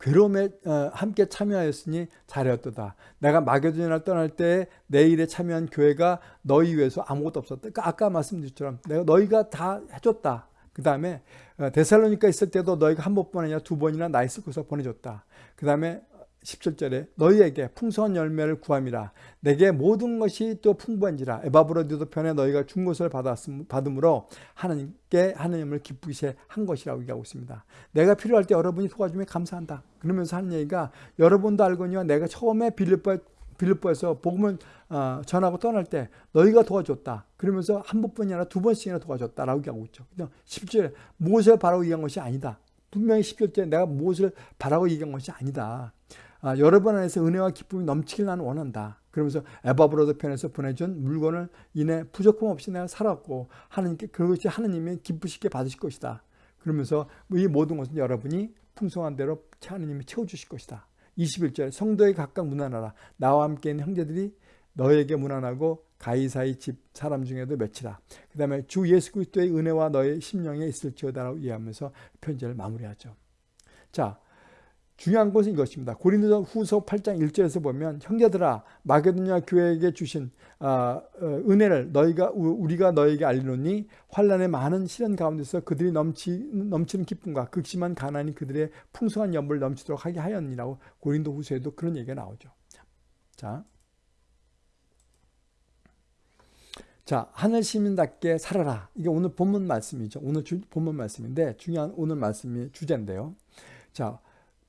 괴로움에 어, 함께 참여하였으니 잘하였도다. 내가 마게도냐를 떠날 때내 일에 참여한 교회가 너희 위해서 아무것도 없었다. 그러니까 아까 말씀드렸처럼 내가 너희가 다 해줬다. 그 다음에 어, 데살로니카 있을 때도 너희가 한 번뿐 아니라 두 번이나 나 있을 곳에 보내줬다. 그 다음에 17절에 너희에게 풍성한 열매를 구함이라 내게 모든 것이 또 풍부한지라 에바브로디도 편에 너희가 준 것을 받았음, 받음으로 하나님께 하나님을 기쁘시게 한 것이라고 얘기하고 있습니다. 내가 필요할 때 여러분이 도와주면 감사한다. 그러면서 하는 얘기가 여러분도 알거니와 내가 처음에 빌립보 빌립보에서 복음을 어, 전하고 떠날 때 너희가 도와줬다. 그러면서 한 번뿐이 아니라 두 번씩이나 도와줬다라고 얘기하고 있죠. 10절에 무엇을 바라고 얘기한 것이 아니다. 분명히 10절에 내가 무엇을 바라고 얘기한 것이 아니다. 아, 여러분 안에서 은혜와 기쁨이 넘치길 나는 원한다. 그러면서 에바브로드 편에서 보내준 물건을 인해 부족함 없이 내가 살았고 하나님께 그것이 하나님이 기쁘시게 받으실 것이다. 그러면서 이 모든 것은 여러분이 풍성한 대로 하나님이 채워주실 것이다. 21절 성도에 각각 문안하라. 나와 함께 있는 형제들이 너에게 문안하고 가이사의 집 사람 중에도 몇이라. 그 다음에 주 예수 그리스도의 은혜와 너의 심령에 있을지어다라고 이해하면서 편지를 마무리하죠. 자, 중요한 것은 이것입니다. 고린도 후서 8장 1절에서 보면 형제들아 마게도냐 교회에게 주신 어, 어, 은혜를 너희가 우리가 너에게 알리노니 환란의 많은 시련 가운데서 그들이 넘치, 넘치는 기쁨과 극심한 가난이 그들의 풍성한 연불 넘치도록 하게 하였니라고 고린도 후서에도 그런 얘기가 나오죠. 자, 자, 하늘 시민답게 살아라. 이게 오늘 본문 말씀이죠. 오늘 주, 본문 말씀인데 중요한 오늘 말씀이 주제인데요. 자,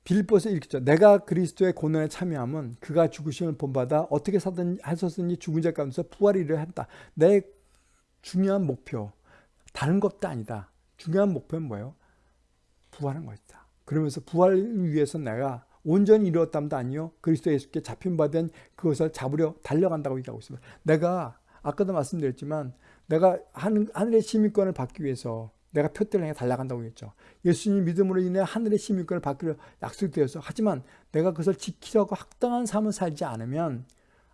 빌보서 이렇게 죠 내가 그리스도의 고난에 참여하면 그가 죽으심을 본받아 어떻게 사든 하셨으니 죽은 자 가운데서 부활이려 한다. 내 중요한 목표 다른 것도 아니다. 중요한 목표는 뭐예요? 부활한 것이다. 그러면서 부활을 위해서 내가 온전히 이루었담도 아니요. 그리스도 예수께 잡힌 바 된 그것을 잡으려 달려간다고 얘기하고 있습니다. 내가 아까도 말씀드렸지만 내가 하늘의 시민권을 받기 위해서 내가 표대를 향해 달려간다고 했죠. 예수님 믿음으로 인해 하늘의 시민권을 받기로 약속되어서 하지만 내가 그것을 지키려고 합당한 삶을 살지 않으면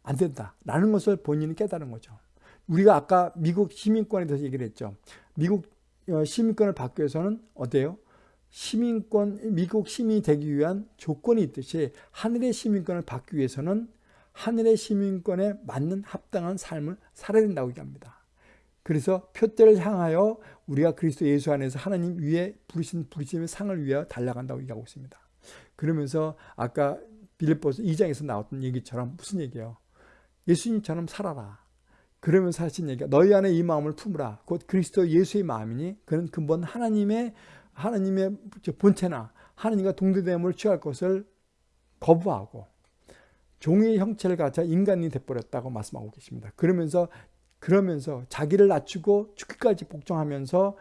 안 된다. 라는 것을 본인이 깨달은 거죠. 우리가 아까 미국 시민권에 대해서 얘기를 했죠. 미국 어, 시민권을 받기 위해서는 어때요? 시민권, 미국 시민이 되기 위한 조건이 있듯이 하늘의 시민권을 받기 위해서는 하늘의 시민권에 맞는 합당한 삶을 살아야 된다고 얘기합니다. 그래서 표대를 향하여 우리가 그리스도 예수 안에서 하나님 위에 부르신 부르심의 상을 위하여 달려간다고 얘기하고 있습니다. 그러면서 아까 빌립보서 2장에서 나왔던 얘기처럼 무슨 얘기예요? 예수님처럼 살아라. 그러면서 하신 얘기가 너희 안에 이 마음을 품으라. 곧 그리스도 예수의 마음이니 그는 근본 하나님의 하나님의 본체나 하나님과 동대됨을 취할 것을 거부하고 종의 형체를 가져 인간이 돼버렸다고 말씀하고 계십니다. 그러면서 그러면서 자기를 낮추고 죽기까지 복종하면서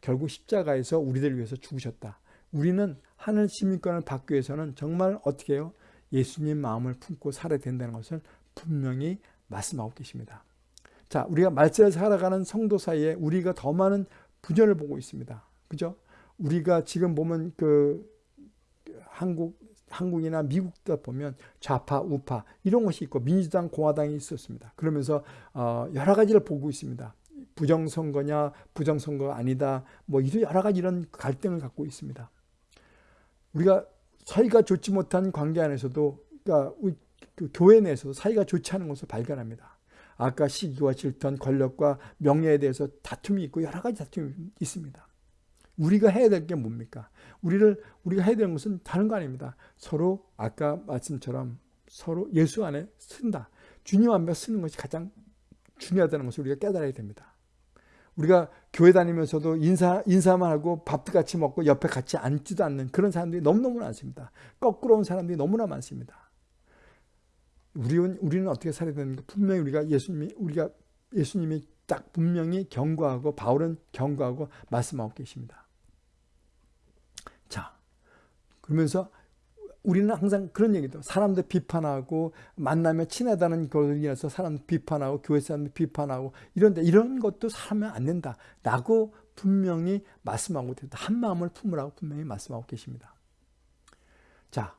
결국 십자가에서 우리들 위해서 죽으셨다. 우리는 하늘 시민권을 받기 위해서는 정말 어떻게 해요? 예수님 마음을 품고 살아야 된다는 것을 분명히 말씀하고 계십니다. 자, 우리가 말세를 살아가는 성도 사이에 우리가 더 많은 분열을 보고 있습니다. 그죠? 우리가 지금 보면 그 한국 한국이나 미국도 보면 좌파, 우파 이런 것이 있고 민주당, 공화당이 있었습니다. 그러면서 어, 여러 가지를 보고 있습니다. 부정선거냐, 부정선거 아니다, 뭐 이런 여러 가지 이런 갈등을 갖고 있습니다. 우리가 사이가 좋지 못한 관계 안에서도 그러니까 그 교회 내에서도 사이가 좋지 않은 것을 발견합니다. 아까 시기와 질투, 권력과 명예에 대해서 다툼이 있고 여러 가지 다툼이 있습니다. 우리가 해야 될 게 뭡니까? 우리를 우리가 해야 되는 것은 다른 거 아닙니다. 서로 아까 말씀처럼 서로 예수 안에 쓴다. 주님 앞에 쓰는 것이 가장 중요하다는 것을 우리가 깨달아야 됩니다. 우리가 교회 다니면서도 인사, 인사만 하고 밥도 같이 먹고 옆에 같이 앉지도 않는 그런 사람들이 너무너무 많습니다. 거꾸로 온 사람들이 너무나 많습니다. 우리는, 우리는 어떻게 살아야 되는가? 분명히 우리가 예수님이, 우리가 예수님이 딱 분명히 경고하고 바울은 경고하고 말씀하고 계십니다. 그러면서 우리는 항상 그런 얘기도 사람들 비판하고 만나면 친하다는 걸로 인해서 사람 비판하고 교회 사람들 비판하고 이런데 이런 것도 사면 안 된다 라고 분명히 말씀하고 있다. 한 마음을 품으라고 분명히 말씀하고 계십니다. 자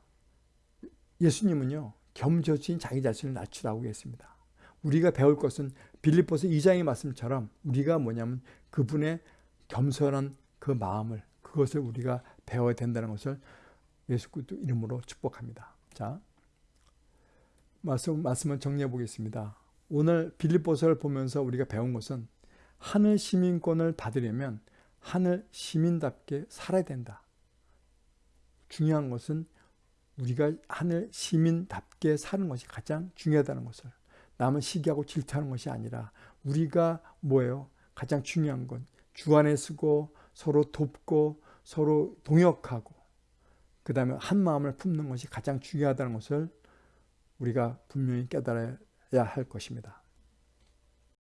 예수님은요 겸손히 자기 자신을 낮추라고 했습니다. 우리가 배울 것은 빌립보서 2장의 말씀처럼 우리가 뭐냐면 그분의 겸손한 그 마음을 그것을 우리가 배워야 된다는 것을 예수 그리스도 이름으로 축복합니다. 자, 말씀, 말씀을 정리해 보겠습니다. 오늘 빌립보서를 보면서 우리가 배운 것은 하늘 시민권을 받으려면 하늘 시민답게 살아야 된다. 중요한 것은 우리가 하늘 시민답게 사는 것이 가장 중요하다는 것을 남은 시기하고 질투하는 것이 아니라 우리가 뭐예요? 가장 중요한 건 주안에 쓰고 서로 돕고 서로 동역하고 그 다음에 한 마음을 품는 것이 가장 중요하다는 것을 우리가 분명히 깨달아야 할 것입니다.